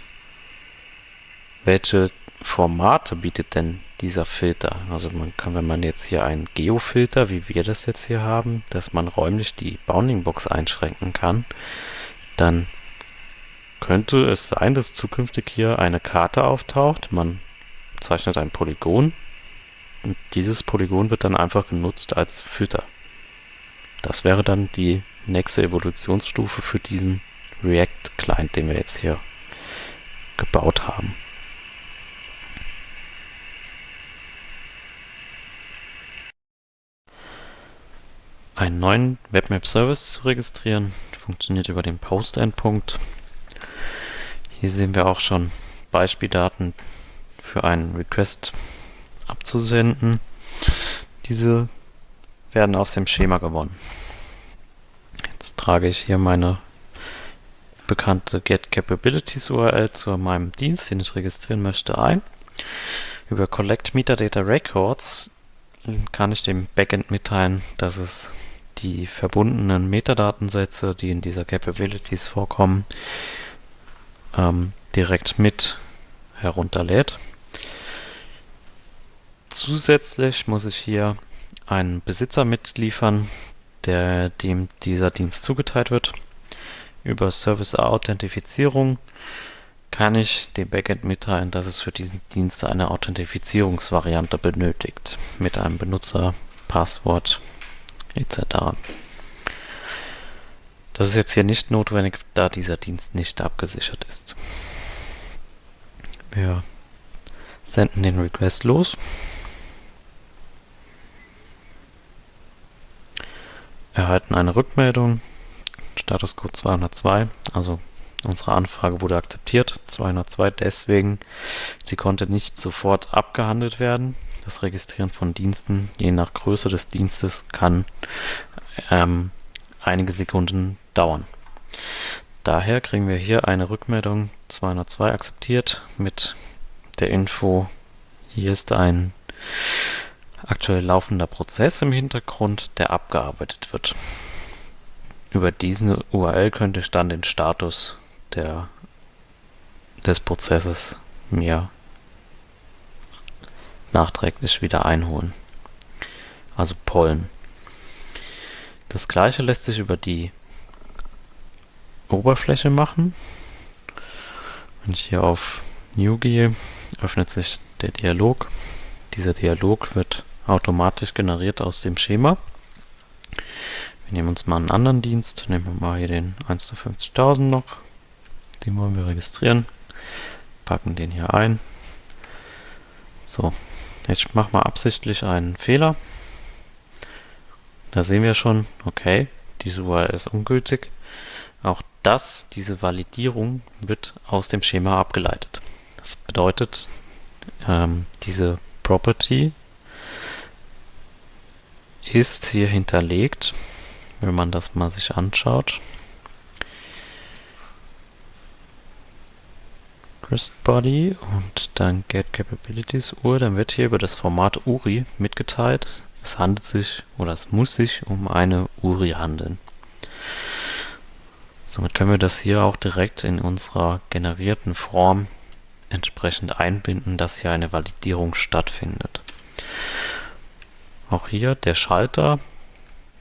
welche Formate bietet denn dieser Filter? Also man kann, wenn man jetzt hier einen Geofilter, wie wir das jetzt hier haben, dass man räumlich die Bounding Box einschränken kann, dann könnte es sein, dass zukünftig hier eine Karte auftaucht. Man zeichnet ein Polygon und dieses Polygon wird dann einfach genutzt als Filter. Das wäre dann die nächste Evolutionsstufe für diesen React-Client, den wir jetzt hier gebaut haben. Einen neuen Webmap-Service zu registrieren. Funktioniert über den Post-Endpunkt. Hier sehen wir auch schon Beispieldaten für einen Request abzusenden. Diese werden aus dem Schema gewonnen. Jetzt trage ich hier meine bekannte Get Capabilities URL zu meinem Dienst, den ich registrieren möchte, ein. Über Collect Metadata Records kann ich dem Backend mitteilen, dass es die verbundenen Metadatensätze, die in dieser Capabilities vorkommen, ähm, direkt mit herunterlädt. Zusätzlich muss ich hier einen Besitzer mitliefern, der dem dieser Dienst zugeteilt wird. Über Service-Authentifizierung kann ich dem Backend mitteilen, dass es für diesen Dienst eine Authentifizierungsvariante benötigt mit einem Benutzer, Passwort etc. Das ist jetzt hier nicht notwendig, da dieser Dienst nicht abgesichert ist. Wir senden den Request los. Erhalten eine Rückmeldung. Status Code 202, also unsere Anfrage wurde akzeptiert. 202 deswegen, sie konnte nicht sofort abgehandelt werden das Registrieren von Diensten, je nach Größe des Dienstes, kann ähm, einige Sekunden dauern. Daher kriegen wir hier eine Rückmeldung 202 akzeptiert mit der Info, hier ist ein aktuell laufender Prozess im Hintergrund, der abgearbeitet wird. Über diese URL könnte ich dann den Status der, des Prozesses mir nachträglich wieder einholen. also Pollen. Das gleiche lässt sich über die Oberfläche machen. Wenn ich hier auf New gehe, öffnet sich der Dialog. Dieser Dialog wird automatisch generiert aus dem Schema. Wir nehmen uns mal einen anderen Dienst, nehmen wir mal hier den 1 zu 50.000 noch. Den wollen wir registrieren. Packen den hier ein. So, jetzt machen wir absichtlich einen Fehler. Da sehen wir schon, okay, diese URL ist ungültig. Auch das, diese Validierung, wird aus dem Schema abgeleitet. Das bedeutet, ähm, diese Property ist hier hinterlegt, wenn man das mal sich anschaut. Body und dann Get Capabilities UR, dann wird hier über das Format URI mitgeteilt, es handelt sich oder es muss sich um eine URI handeln. Somit können wir das hier auch direkt in unserer generierten Form entsprechend einbinden, dass hier eine Validierung stattfindet. Auch hier der Schalter,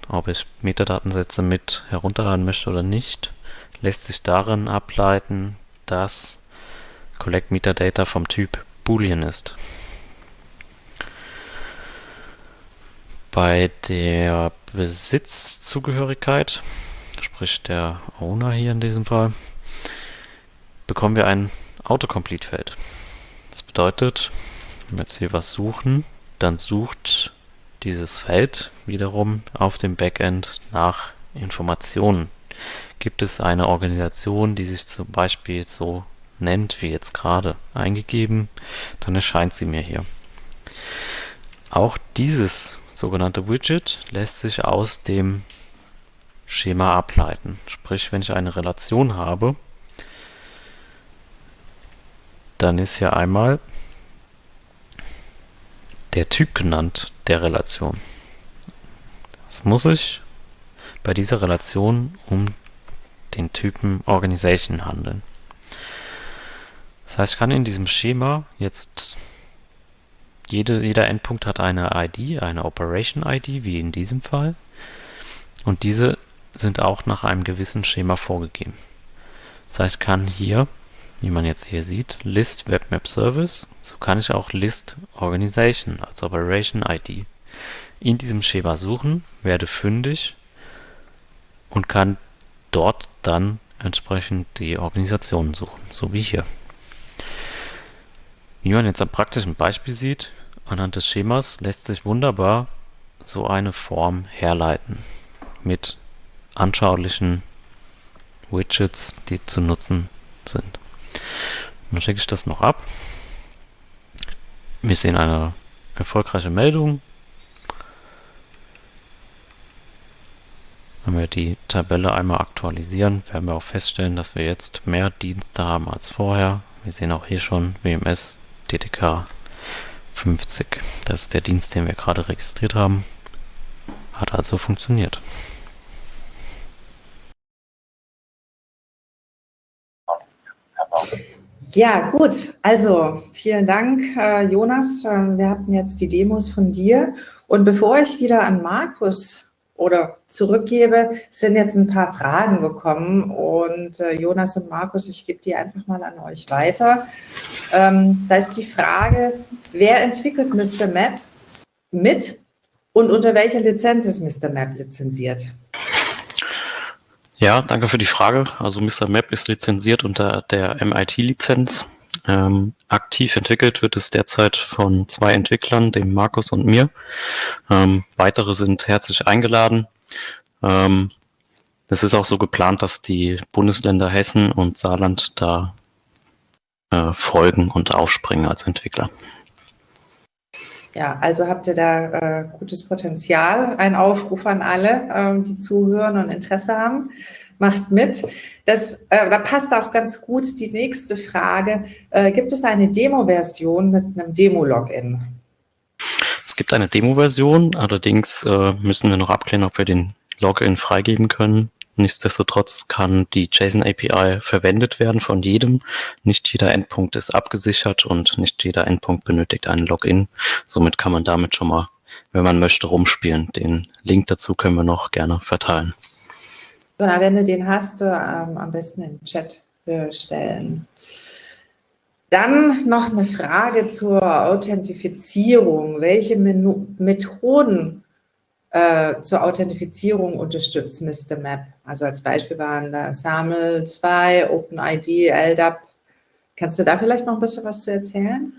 ob ich Metadatensätze mit herunterladen möchte oder nicht, lässt sich darin ableiten, dass Collect Metadata vom Typ Boolean ist. Bei der Besitzzugehörigkeit sprich der Owner hier in diesem Fall, bekommen wir ein Autocomplete-Feld. Das bedeutet, wenn wir jetzt hier was suchen, dann sucht dieses Feld wiederum auf dem Backend nach Informationen. Gibt es eine Organisation, die sich zum Beispiel so nennt, wie jetzt gerade eingegeben, dann erscheint sie mir hier. Auch dieses sogenannte Widget lässt sich aus dem Schema ableiten. Sprich, wenn ich eine Relation habe, dann ist hier einmal der Typ genannt der Relation. Es muss sich bei dieser Relation um den Typen Organization handeln. Das heißt, ich kann in diesem Schema jetzt jede, jeder Endpunkt hat eine ID, eine Operation ID, wie in diesem Fall. Und diese sind auch nach einem gewissen Schema vorgegeben. Das heißt, ich kann hier, wie man jetzt hier sieht, List Webmap Service, so kann ich auch List Organization als Operation ID in diesem Schema suchen, werde fündig und kann dort dann entsprechend die Organisationen suchen, so wie hier. Wie man jetzt am praktischen Beispiel sieht, anhand des Schemas lässt sich wunderbar so eine Form herleiten mit anschaulichen Widgets, die zu nutzen sind. Dann schicke ich das noch ab. Wir sehen eine erfolgreiche Meldung. Wenn wir die Tabelle einmal aktualisieren, werden wir auch feststellen, dass wir jetzt mehr Dienste haben als vorher. Wir sehen auch hier schon WMS DTK 50. Das ist der Dienst, den wir gerade registriert haben. Hat also funktioniert. Ja, gut. Also vielen Dank, äh, Jonas. Ähm, wir hatten jetzt die Demos von dir. Und bevor ich wieder an Markus oder zurückgebe, sind jetzt ein paar Fragen gekommen. Und äh, Jonas und Markus, ich gebe die einfach mal an euch weiter. Ähm, da ist die Frage, wer entwickelt Mr. Map mit und unter welcher Lizenz ist Mr. Map lizenziert? Ja, danke für die Frage. Also Mr. Map ist lizenziert unter der MIT-Lizenz. Ähm, aktiv entwickelt wird es derzeit von zwei Entwicklern, dem Markus und mir. Ähm, weitere sind herzlich eingeladen. Ähm, es ist auch so geplant, dass die Bundesländer Hessen und Saarland da äh, folgen und aufspringen als Entwickler. Ja, also habt ihr da äh, gutes Potenzial. Ein Aufruf an alle, ähm, die zuhören und Interesse haben. Macht mit. Das, äh, da passt auch ganz gut die nächste Frage. Äh, gibt es eine Demo-Version mit einem Demo-Login? Es gibt eine Demo-Version, allerdings äh, müssen wir noch abklären, ob wir den Login freigeben können. Nichtsdestotrotz kann die JSON API verwendet werden von jedem. Nicht jeder Endpunkt ist abgesichert und nicht jeder Endpunkt benötigt einen Login. Somit kann man damit schon mal wenn man möchte, rumspielen. Den Link dazu können wir noch gerne verteilen. Genau, wenn du den hast, ähm, am besten im Chat stellen. Dann noch eine Frage zur Authentifizierung. Welche Menu Methoden äh, zur Authentifizierung unterstützt Mr. Map? Also als Beispiel waren da SAML 2, OpenID, LDAP. Kannst du da vielleicht noch ein bisschen was zu erzählen?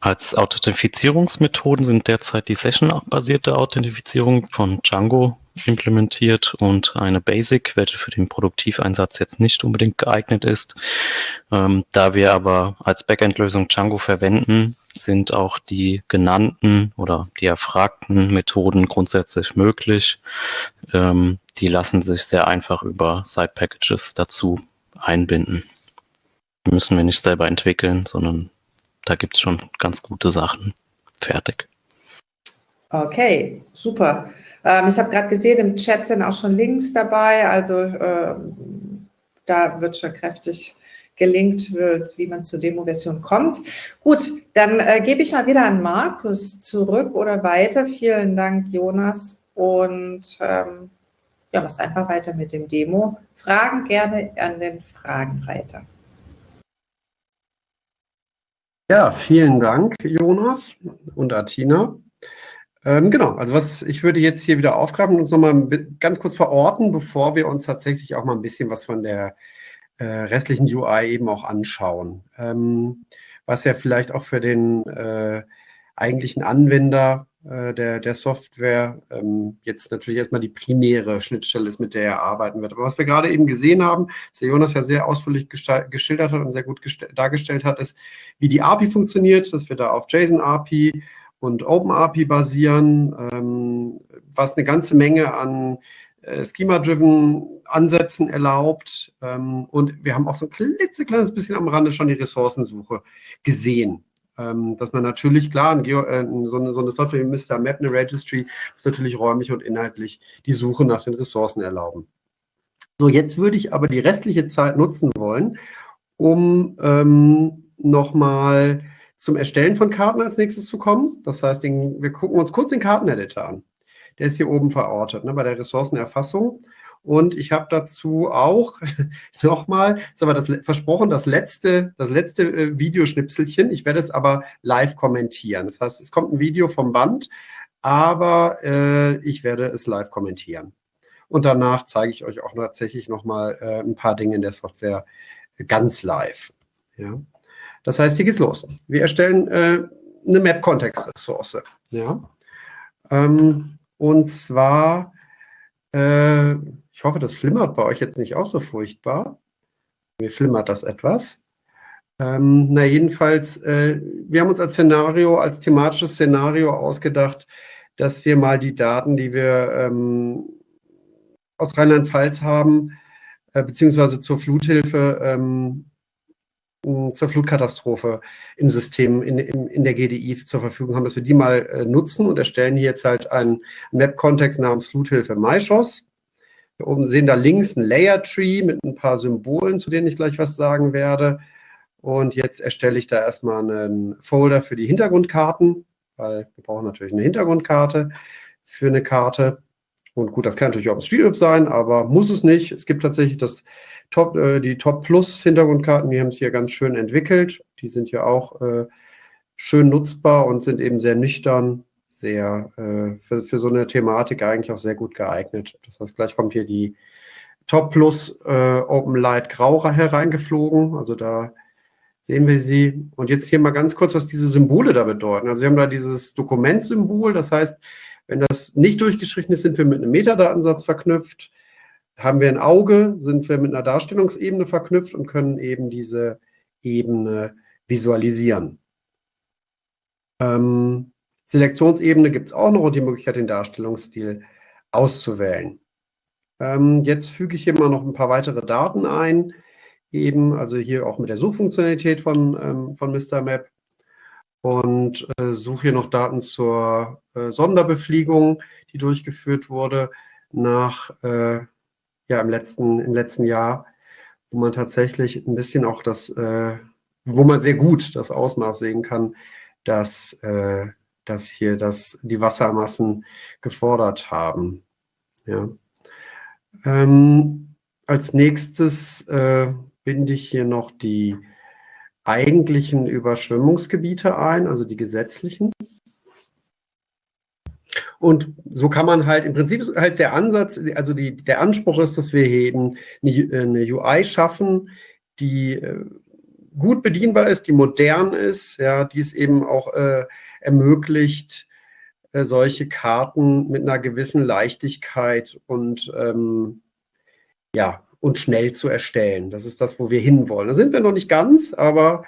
Als Authentifizierungsmethoden sind derzeit die Session-basierte Authentifizierung von Django implementiert und eine Basic, welche für den Produktiveinsatz jetzt nicht unbedingt geeignet ist. Ähm, da wir aber als Backend-Lösung Django verwenden, sind auch die genannten oder die erfragten Methoden grundsätzlich möglich. Ähm, die lassen sich sehr einfach über Side-Packages dazu einbinden. Die müssen wir nicht selber entwickeln, sondern da gibt es schon ganz gute Sachen fertig. Okay, super. Ähm, ich habe gerade gesehen, im Chat sind auch schon Links dabei. Also äh, da wird schon kräftig gelinkt, wie man zur Demo-Version kommt. Gut, dann äh, gebe ich mal wieder an Markus zurück oder weiter. Vielen Dank, Jonas. Und ähm, ja, machst einfach weiter mit dem Demo. Fragen gerne an den Fragenreiter. Ja, vielen Dank, Jonas und Atina. Ähm, genau, also was ich würde jetzt hier wieder aufgreifen und uns nochmal ganz kurz verorten, bevor wir uns tatsächlich auch mal ein bisschen was von der äh, restlichen UI eben auch anschauen. Ähm, was ja vielleicht auch für den äh, eigentlichen Anwender äh, der, der Software ähm, jetzt natürlich erstmal die primäre Schnittstelle ist, mit der er arbeiten wird. Aber was wir gerade eben gesehen haben, was der Jonas ja sehr ausführlich geschildert hat und sehr gut dargestellt hat, ist, wie die API funktioniert, dass wir da auf JSON-API und OpenAPI basieren, ähm, was eine ganze Menge an äh, Schema-driven Ansätzen erlaubt. Ähm, und wir haben auch so ein klitzekleines bisschen am Rande schon die Ressourcensuche gesehen. Ähm, dass man natürlich, klar, Geo, äh, so, eine, so eine Software wie Mr. Map, eine Registry, muss natürlich räumlich und inhaltlich die Suche nach den Ressourcen erlauben. So, jetzt würde ich aber die restliche Zeit nutzen wollen, um ähm, nochmal zum Erstellen von Karten als nächstes zu kommen. Das heißt, den, wir gucken uns kurz den Karteneditor an. Der ist hier oben verortet, ne, bei der Ressourcenerfassung. Und ich habe dazu auch nochmal, ist aber das versprochen, das letzte, das letzte äh, Videoschnipselchen. Ich werde es aber live kommentieren. Das heißt, es kommt ein Video vom Band, aber äh, ich werde es live kommentieren. Und danach zeige ich euch auch tatsächlich nochmal äh, ein paar Dinge in der Software ganz live. Ja. Das heißt, hier geht's los. Wir erstellen äh, eine Map-Kontext-Ressource. Ja. Ähm, und zwar, äh, ich hoffe, das flimmert bei euch jetzt nicht auch so furchtbar. Mir flimmert das etwas. Ähm, na, jedenfalls, äh, wir haben uns als Szenario, als thematisches Szenario ausgedacht, dass wir mal die Daten, die wir ähm, aus Rheinland-Pfalz haben, äh, beziehungsweise zur Fluthilfe ähm, zur Flutkatastrophe im System, in, in, in der GDI zur Verfügung haben, dass wir die mal äh, nutzen und erstellen hier jetzt halt einen Map-Kontext namens Fluthilfe MyShoss. Wir oben sehen da links ein Layer-Tree mit ein paar Symbolen, zu denen ich gleich was sagen werde. Und jetzt erstelle ich da erstmal einen Folder für die Hintergrundkarten, weil wir brauchen natürlich eine Hintergrundkarte für eine Karte. Und gut, das kann natürlich auch OpenStreetMap sein, aber muss es nicht. Es gibt tatsächlich das Top, äh, die Top Plus Hintergrundkarten, die haben es hier ganz schön entwickelt. Die sind ja auch äh, schön nutzbar und sind eben sehr nüchtern, sehr äh, für, für, so eine Thematik eigentlich auch sehr gut geeignet. Das heißt, gleich kommt hier die Top Plus äh, Open Light Grau hereingeflogen. Also da sehen wir sie. Und jetzt hier mal ganz kurz, was diese Symbole da bedeuten. Also wir haben da dieses Dokumentsymbol, das heißt, wenn das nicht durchgestrichen ist, sind wir mit einem Metadatensatz verknüpft. Haben wir ein Auge, sind wir mit einer Darstellungsebene verknüpft und können eben diese Ebene visualisieren. Ähm, Selektionsebene gibt es auch noch und die Möglichkeit, den Darstellungsstil auszuwählen. Ähm, jetzt füge ich hier mal noch ein paar weitere Daten ein, eben, also hier auch mit der Suchfunktionalität von, ähm, von Mr. Map und äh, suche hier noch Daten zur äh, Sonderbefliegung, die durchgeführt wurde nach, äh, ja, im letzten, im letzten Jahr, wo man tatsächlich ein bisschen auch das, äh, wo man sehr gut das Ausmaß sehen kann, dass äh, dass hier das, die Wassermassen gefordert haben. Ja. Ähm, als nächstes äh, binde ich hier noch die eigentlichen Überschwemmungsgebiete ein, also die gesetzlichen. Und so kann man halt, im Prinzip ist halt der Ansatz, also die, der Anspruch ist, dass wir eben eine, eine UI schaffen, die äh, gut bedienbar ist, die modern ist, ja, die es eben auch äh, ermöglicht, äh, solche Karten mit einer gewissen Leichtigkeit und ähm, ja, und schnell zu erstellen. Das ist das, wo wir hinwollen. Da sind wir noch nicht ganz, aber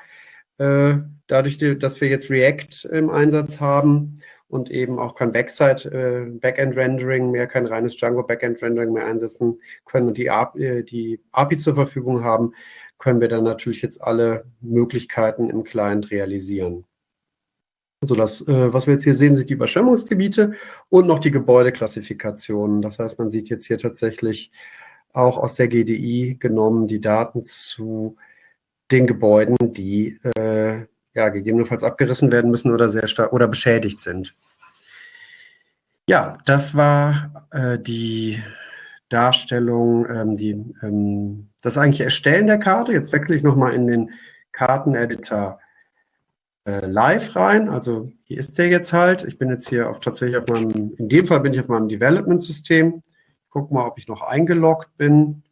äh, dadurch, dass wir jetzt React im Einsatz haben und eben auch kein Backside, äh, Backend-Rendering mehr, kein reines Django Backend-Rendering mehr einsetzen können und die API, äh, die API zur Verfügung haben, können wir dann natürlich jetzt alle Möglichkeiten im Client realisieren. Also das, äh, was wir jetzt hier sehen, sind die Überschwemmungsgebiete und noch die Gebäudeklassifikationen. Das heißt, man sieht jetzt hier tatsächlich auch aus der GDI genommen die Daten zu den Gebäuden, die äh, ja, gegebenenfalls abgerissen werden müssen oder sehr stark oder beschädigt sind. Ja, das war äh, die Darstellung, ähm, die, ähm, das eigentliche Erstellen der Karte. Jetzt wechsle ich nochmal in den Karteneditor äh, live rein. Also hier ist der jetzt halt. Ich bin jetzt hier auf, tatsächlich auf meinem, in dem Fall bin ich auf meinem Development-System. Guck mal, ob ich noch eingeloggt bin.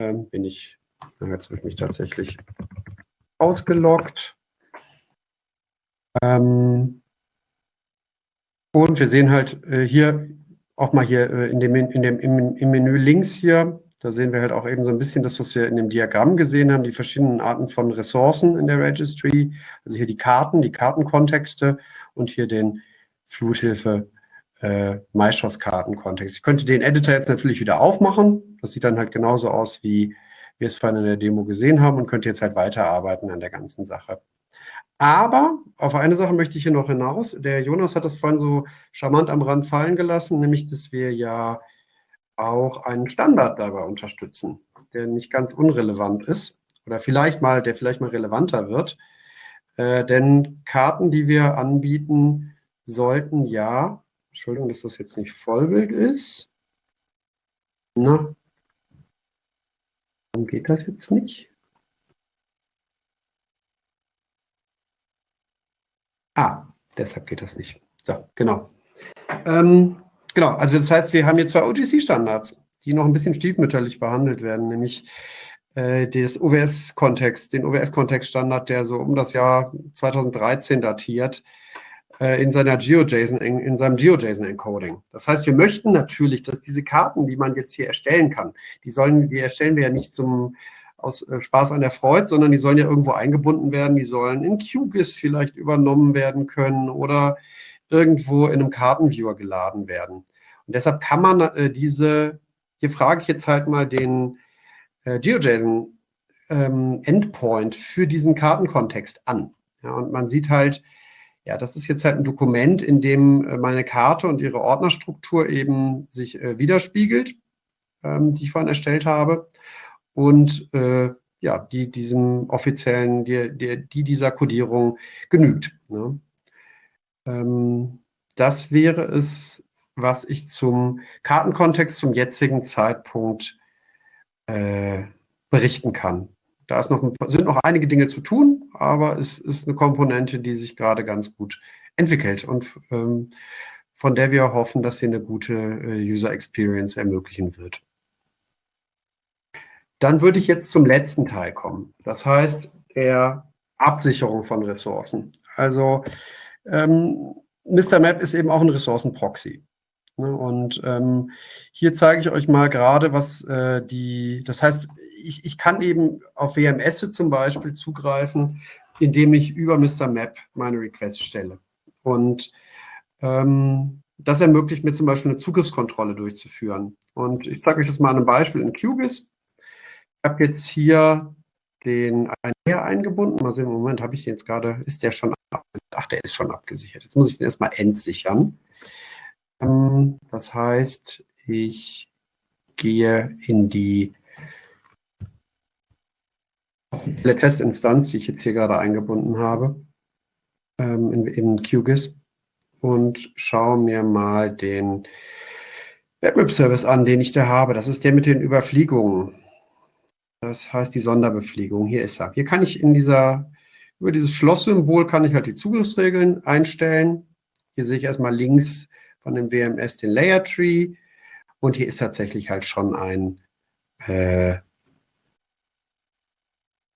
Ähm, bin ich, jetzt habe ich mich tatsächlich ausgeloggt. Ähm, und wir sehen halt äh, hier auch mal hier äh, in dem, in dem, im, im Menü links hier, da sehen wir halt auch eben so ein bisschen das, was wir in dem Diagramm gesehen haben, die verschiedenen Arten von Ressourcen in der Registry. Also hier die Karten, die Kartenkontexte und hier den Fluthilfe äh, MyShots-Kartenkontext. Ich könnte den Editor jetzt natürlich wieder aufmachen. Das sieht dann halt genauso aus, wie wir es vorhin in der Demo gesehen haben und könnte jetzt halt weiterarbeiten an der ganzen Sache. Aber auf eine Sache möchte ich hier noch hinaus. Der Jonas hat das vorhin so charmant am Rand fallen gelassen, nämlich, dass wir ja auch einen Standard dabei unterstützen, der nicht ganz unrelevant ist oder vielleicht mal, der vielleicht mal relevanter wird. Äh, denn Karten, die wir anbieten, sollten ja, Entschuldigung, dass das jetzt nicht Vollbild ist. Na, warum geht das jetzt nicht? Ah, deshalb geht das nicht. So, genau. Ähm, genau, also das heißt, wir haben hier zwei OGC-Standards, die noch ein bisschen stiefmütterlich behandelt werden, nämlich äh, das OWS-Kontext, den OWS-Kontext-Standard, der so um das Jahr 2013 datiert, äh, in seiner GeoJSON, in seinem GeoJSON-Encoding. Das heißt, wir möchten natürlich, dass diese Karten, die man jetzt hier erstellen kann, die sollen, die erstellen wir ja nicht zum aus äh, Spaß an der Freude, sondern die sollen ja irgendwo eingebunden werden, die sollen in QGIS vielleicht übernommen werden können oder irgendwo in einem Kartenviewer geladen werden. Und deshalb kann man äh, diese, hier frage ich jetzt halt mal den äh, GeoJSON ähm, Endpoint für diesen Kartenkontext an. Ja, und man sieht halt, ja, das ist jetzt halt ein Dokument, in dem äh, meine Karte und ihre Ordnerstruktur eben sich äh, widerspiegelt, ähm, die ich vorhin erstellt habe und äh, ja, die diesem offiziellen, die, die, die dieser Codierung genügt. Ne? Ähm, das wäre es, was ich zum Kartenkontext zum jetzigen Zeitpunkt äh, berichten kann. Da noch ein, sind noch einige Dinge zu tun, aber es ist eine Komponente, die sich gerade ganz gut entwickelt und ähm, von der wir hoffen, dass sie eine gute äh, User Experience ermöglichen wird. Dann würde ich jetzt zum letzten Teil kommen. Das heißt, der Absicherung von Ressourcen. Also ähm, Mr. Map ist eben auch ein Ressourcenproxy. Ne? Und ähm, hier zeige ich euch mal gerade, was äh, die, das heißt, ich, ich kann eben auf WMS zum Beispiel zugreifen, indem ich über Mr. Map meine Requests stelle. Und ähm, das ermöglicht mir zum Beispiel eine Zugriffskontrolle durchzuführen. Und ich zeige euch das mal an einem Beispiel in QGIS. Ich habe jetzt hier den Einher eingebunden. Mal sehen, im Moment habe ich den jetzt gerade, ist der schon abgesichert? Ach, der ist schon abgesichert. Jetzt muss ich den erstmal entsichern. Ähm, das heißt, ich gehe in die Testinstanz, die ich jetzt hier gerade eingebunden habe, ähm, in, in QGIS und schaue mir mal den Webweb-Service an, den ich da habe. Das ist der mit den Überfliegungen. Das heißt die Sonderbefliegung. Hier ist er. Hier kann ich in dieser, über dieses Schlosssymbol kann ich halt die Zugriffsregeln einstellen. Hier sehe ich erstmal links von dem WMS den Layer Tree. Und hier ist tatsächlich halt schon ein, äh,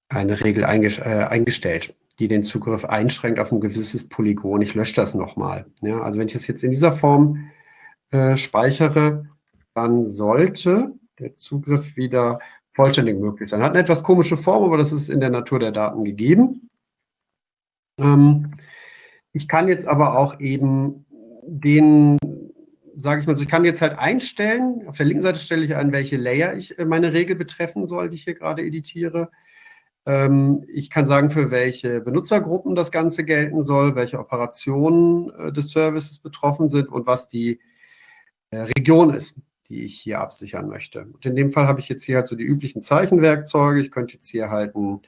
eine Regel einge äh, eingestellt, die den Zugriff einschränkt auf ein gewisses Polygon. Ich lösche das nochmal. Ja, also wenn ich das jetzt in dieser Form äh, speichere, dann sollte der Zugriff wieder vollständig möglich sein. Hat eine etwas komische Form, aber das ist in der Natur der Daten gegeben. Ähm, ich kann jetzt aber auch eben den, sage ich mal so, ich kann jetzt halt einstellen, auf der linken Seite stelle ich ein, welche Layer ich äh, meine Regel betreffen soll, die ich hier gerade editiere. Ähm, ich kann sagen, für welche Benutzergruppen das Ganze gelten soll, welche Operationen äh, des Services betroffen sind und was die äh, Region ist, die ich hier absichern möchte. Und in dem Fall habe ich jetzt hier halt so die üblichen Zeichenwerkzeuge. Ich könnte jetzt hier halt ein,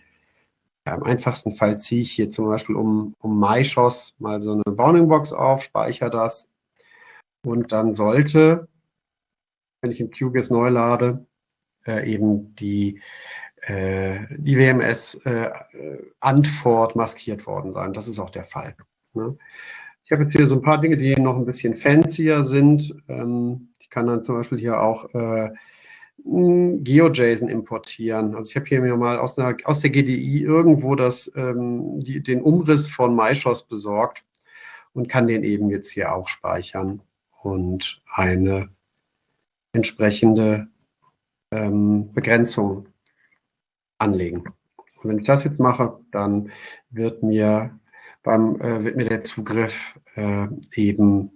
ja, im einfachsten Fall ziehe ich hier zum Beispiel um, um MyShoss mal so eine Bounding-Box auf, speichere das und dann sollte, wenn ich im QGIS neu lade, äh, eben die äh, die WMS-Antwort äh, maskiert worden sein. Das ist auch der Fall. Ne? Ich habe jetzt hier so ein paar Dinge, die noch ein bisschen fancier sind. Ähm, ich kann dann zum Beispiel hier auch äh, GeoJSON importieren. Also ich habe hier mir mal aus, einer, aus der GDI irgendwo das, ähm, die, den Umriss von MyShoss besorgt und kann den eben jetzt hier auch speichern und eine entsprechende ähm, Begrenzung anlegen. Und wenn ich das jetzt mache, dann wird mir, beim, äh, wird mir der Zugriff äh, eben,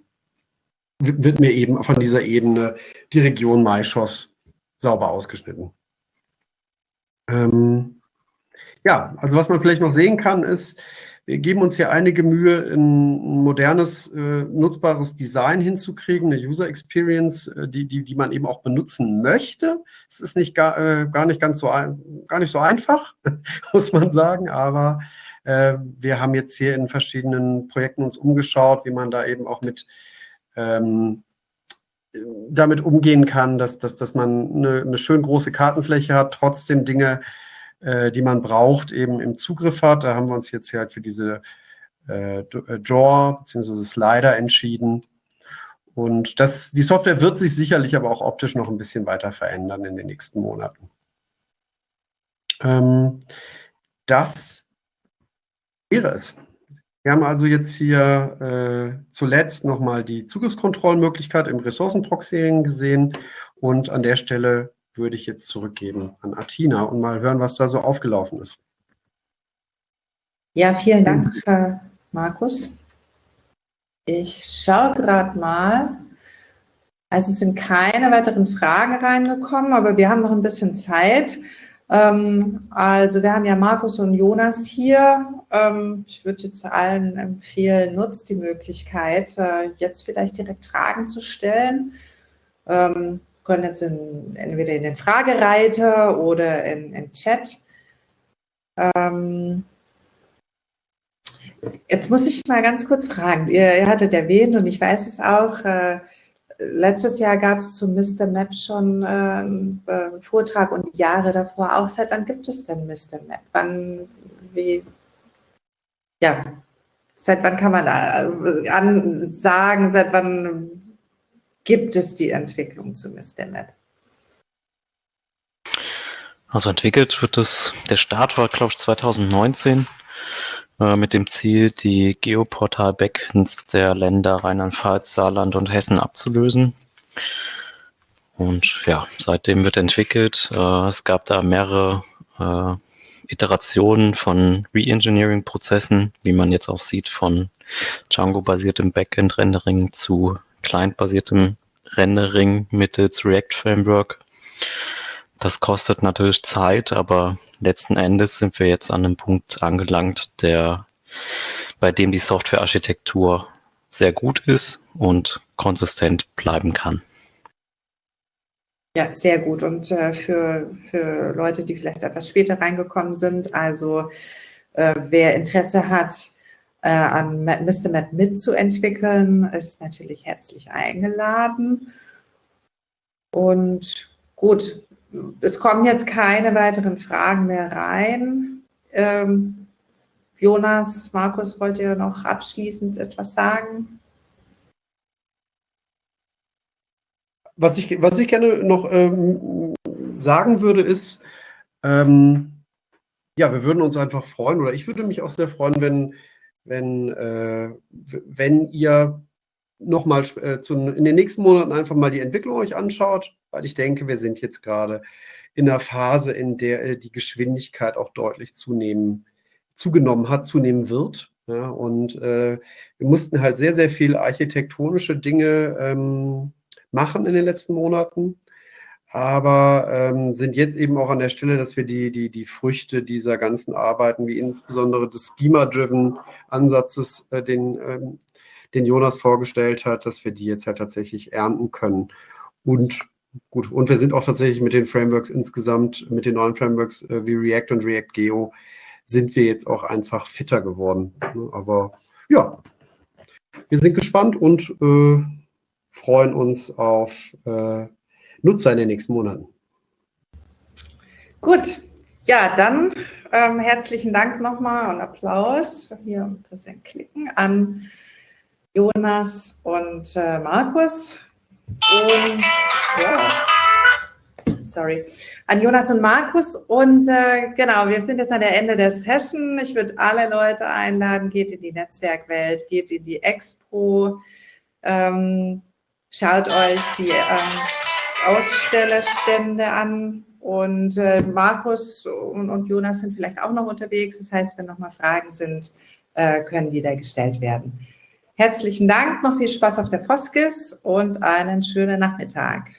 wird mir eben von dieser Ebene die Region Maischoss sauber ausgeschnitten. Ähm, ja, also was man vielleicht noch sehen kann, ist, wir geben uns hier einige Mühe, ein modernes, äh, nutzbares Design hinzukriegen, eine User Experience, äh, die, die, die man eben auch benutzen möchte. Es ist nicht gar, äh, gar nicht ganz so, gar nicht so einfach, muss man sagen, aber äh, wir haben jetzt hier in verschiedenen Projekten uns umgeschaut, wie man da eben auch mit ähm, damit umgehen kann, dass, dass, dass man eine, eine schön große Kartenfläche hat, trotzdem Dinge äh, die man braucht, eben im Zugriff hat. Da haben wir uns jetzt halt für diese äh, äh Draw bzw. Slider entschieden. Und das, die Software wird sich sicherlich aber auch optisch noch ein bisschen weiter verändern in den nächsten Monaten. Ähm, das wäre es. Wir haben also jetzt hier äh, zuletzt nochmal die Zugriffskontrollmöglichkeit im Ressourcenproxying gesehen und an der Stelle würde ich jetzt zurückgeben an Atina und mal hören, was da so aufgelaufen ist. Ja, vielen Dank, äh, Markus. Ich schaue gerade mal. Also es sind keine weiteren Fragen reingekommen, aber wir haben noch ein bisschen Zeit. Ähm, also wir haben ja Markus und Jonas hier. Ähm, ich würde jetzt allen empfehlen, nutzt die Möglichkeit, äh, jetzt vielleicht direkt Fragen zu stellen. Ähm, können jetzt in, entweder in den Fragereiter oder in, in Chat. Ähm, jetzt muss ich mal ganz kurz fragen. Ihr, ihr hattet erwähnt und ich weiß es auch, äh, letztes Jahr gab es zu Mr. Map schon äh, einen Vortrag und Jahre davor auch. Seit wann gibt es denn Mr. Map? Wann, wie, ja, seit wann kann man äh, sagen, seit wann gibt es die Entwicklung zu MSDMAP? Also entwickelt wird es, der Start war, glaube ich, 2019 äh, mit dem Ziel, die Geoportal-Backends der Länder Rheinland-Pfalz, Saarland und Hessen abzulösen. Und ja, seitdem wird entwickelt. Äh, es gab da mehrere äh, Iterationen von Reengineering-Prozessen, wie man jetzt auch sieht, von Django-basiertem Backend-Rendering zu client-basiertem Rendering mittels React Framework. Das kostet natürlich Zeit, aber letzten Endes sind wir jetzt an einem Punkt angelangt, der, bei dem die Softwarearchitektur sehr gut ist und konsistent bleiben kann. Ja, sehr gut. Und äh, für, für Leute, die vielleicht etwas später reingekommen sind, also äh, wer Interesse hat, äh, an Mr. Map mitzuentwickeln, ist natürlich herzlich eingeladen. Und gut, es kommen jetzt keine weiteren Fragen mehr rein. Ähm, Jonas, Markus, wollt ihr noch abschließend etwas sagen? Was ich, was ich gerne noch ähm, sagen würde, ist, ähm, ja, wir würden uns einfach freuen, oder ich würde mich auch sehr freuen, wenn, wenn, äh, wenn ihr nochmal äh, in den nächsten Monaten einfach mal die Entwicklung euch anschaut, weil ich denke, wir sind jetzt gerade in einer Phase, in der äh, die Geschwindigkeit auch deutlich zunehmen, zugenommen hat, zunehmen wird. Ja, und äh, wir mussten halt sehr, sehr viel architektonische Dinge ähm, machen in den letzten Monaten aber ähm, sind jetzt eben auch an der Stelle, dass wir die, die, die Früchte dieser ganzen Arbeiten, wie insbesondere des Schema-Driven-Ansatzes, äh, den, ähm, den Jonas vorgestellt hat, dass wir die jetzt halt tatsächlich ernten können. Und gut, und wir sind auch tatsächlich mit den Frameworks insgesamt, mit den neuen Frameworks äh, wie React und React Geo, sind wir jetzt auch einfach fitter geworden. Aber ja, wir sind gespannt und äh, freuen uns auf äh, Nutzer in den nächsten Monaten. Gut, ja, dann ähm, herzlichen Dank nochmal und Applaus. Hier ein bisschen klicken an Jonas und äh, Markus. Und ja, sorry, an Jonas und Markus. Und äh, genau, wir sind jetzt an der Ende der Session. Ich würde alle Leute einladen, geht in die Netzwerkwelt, geht in die Expo, ähm, schaut euch die ähm, Ausstellerstände an und äh, Markus und, und, Jonas sind vielleicht auch noch unterwegs. Das heißt, wenn nochmal Fragen sind, äh, können die da gestellt werden. Herzlichen Dank, noch viel Spaß auf der Foskis und einen schönen Nachmittag.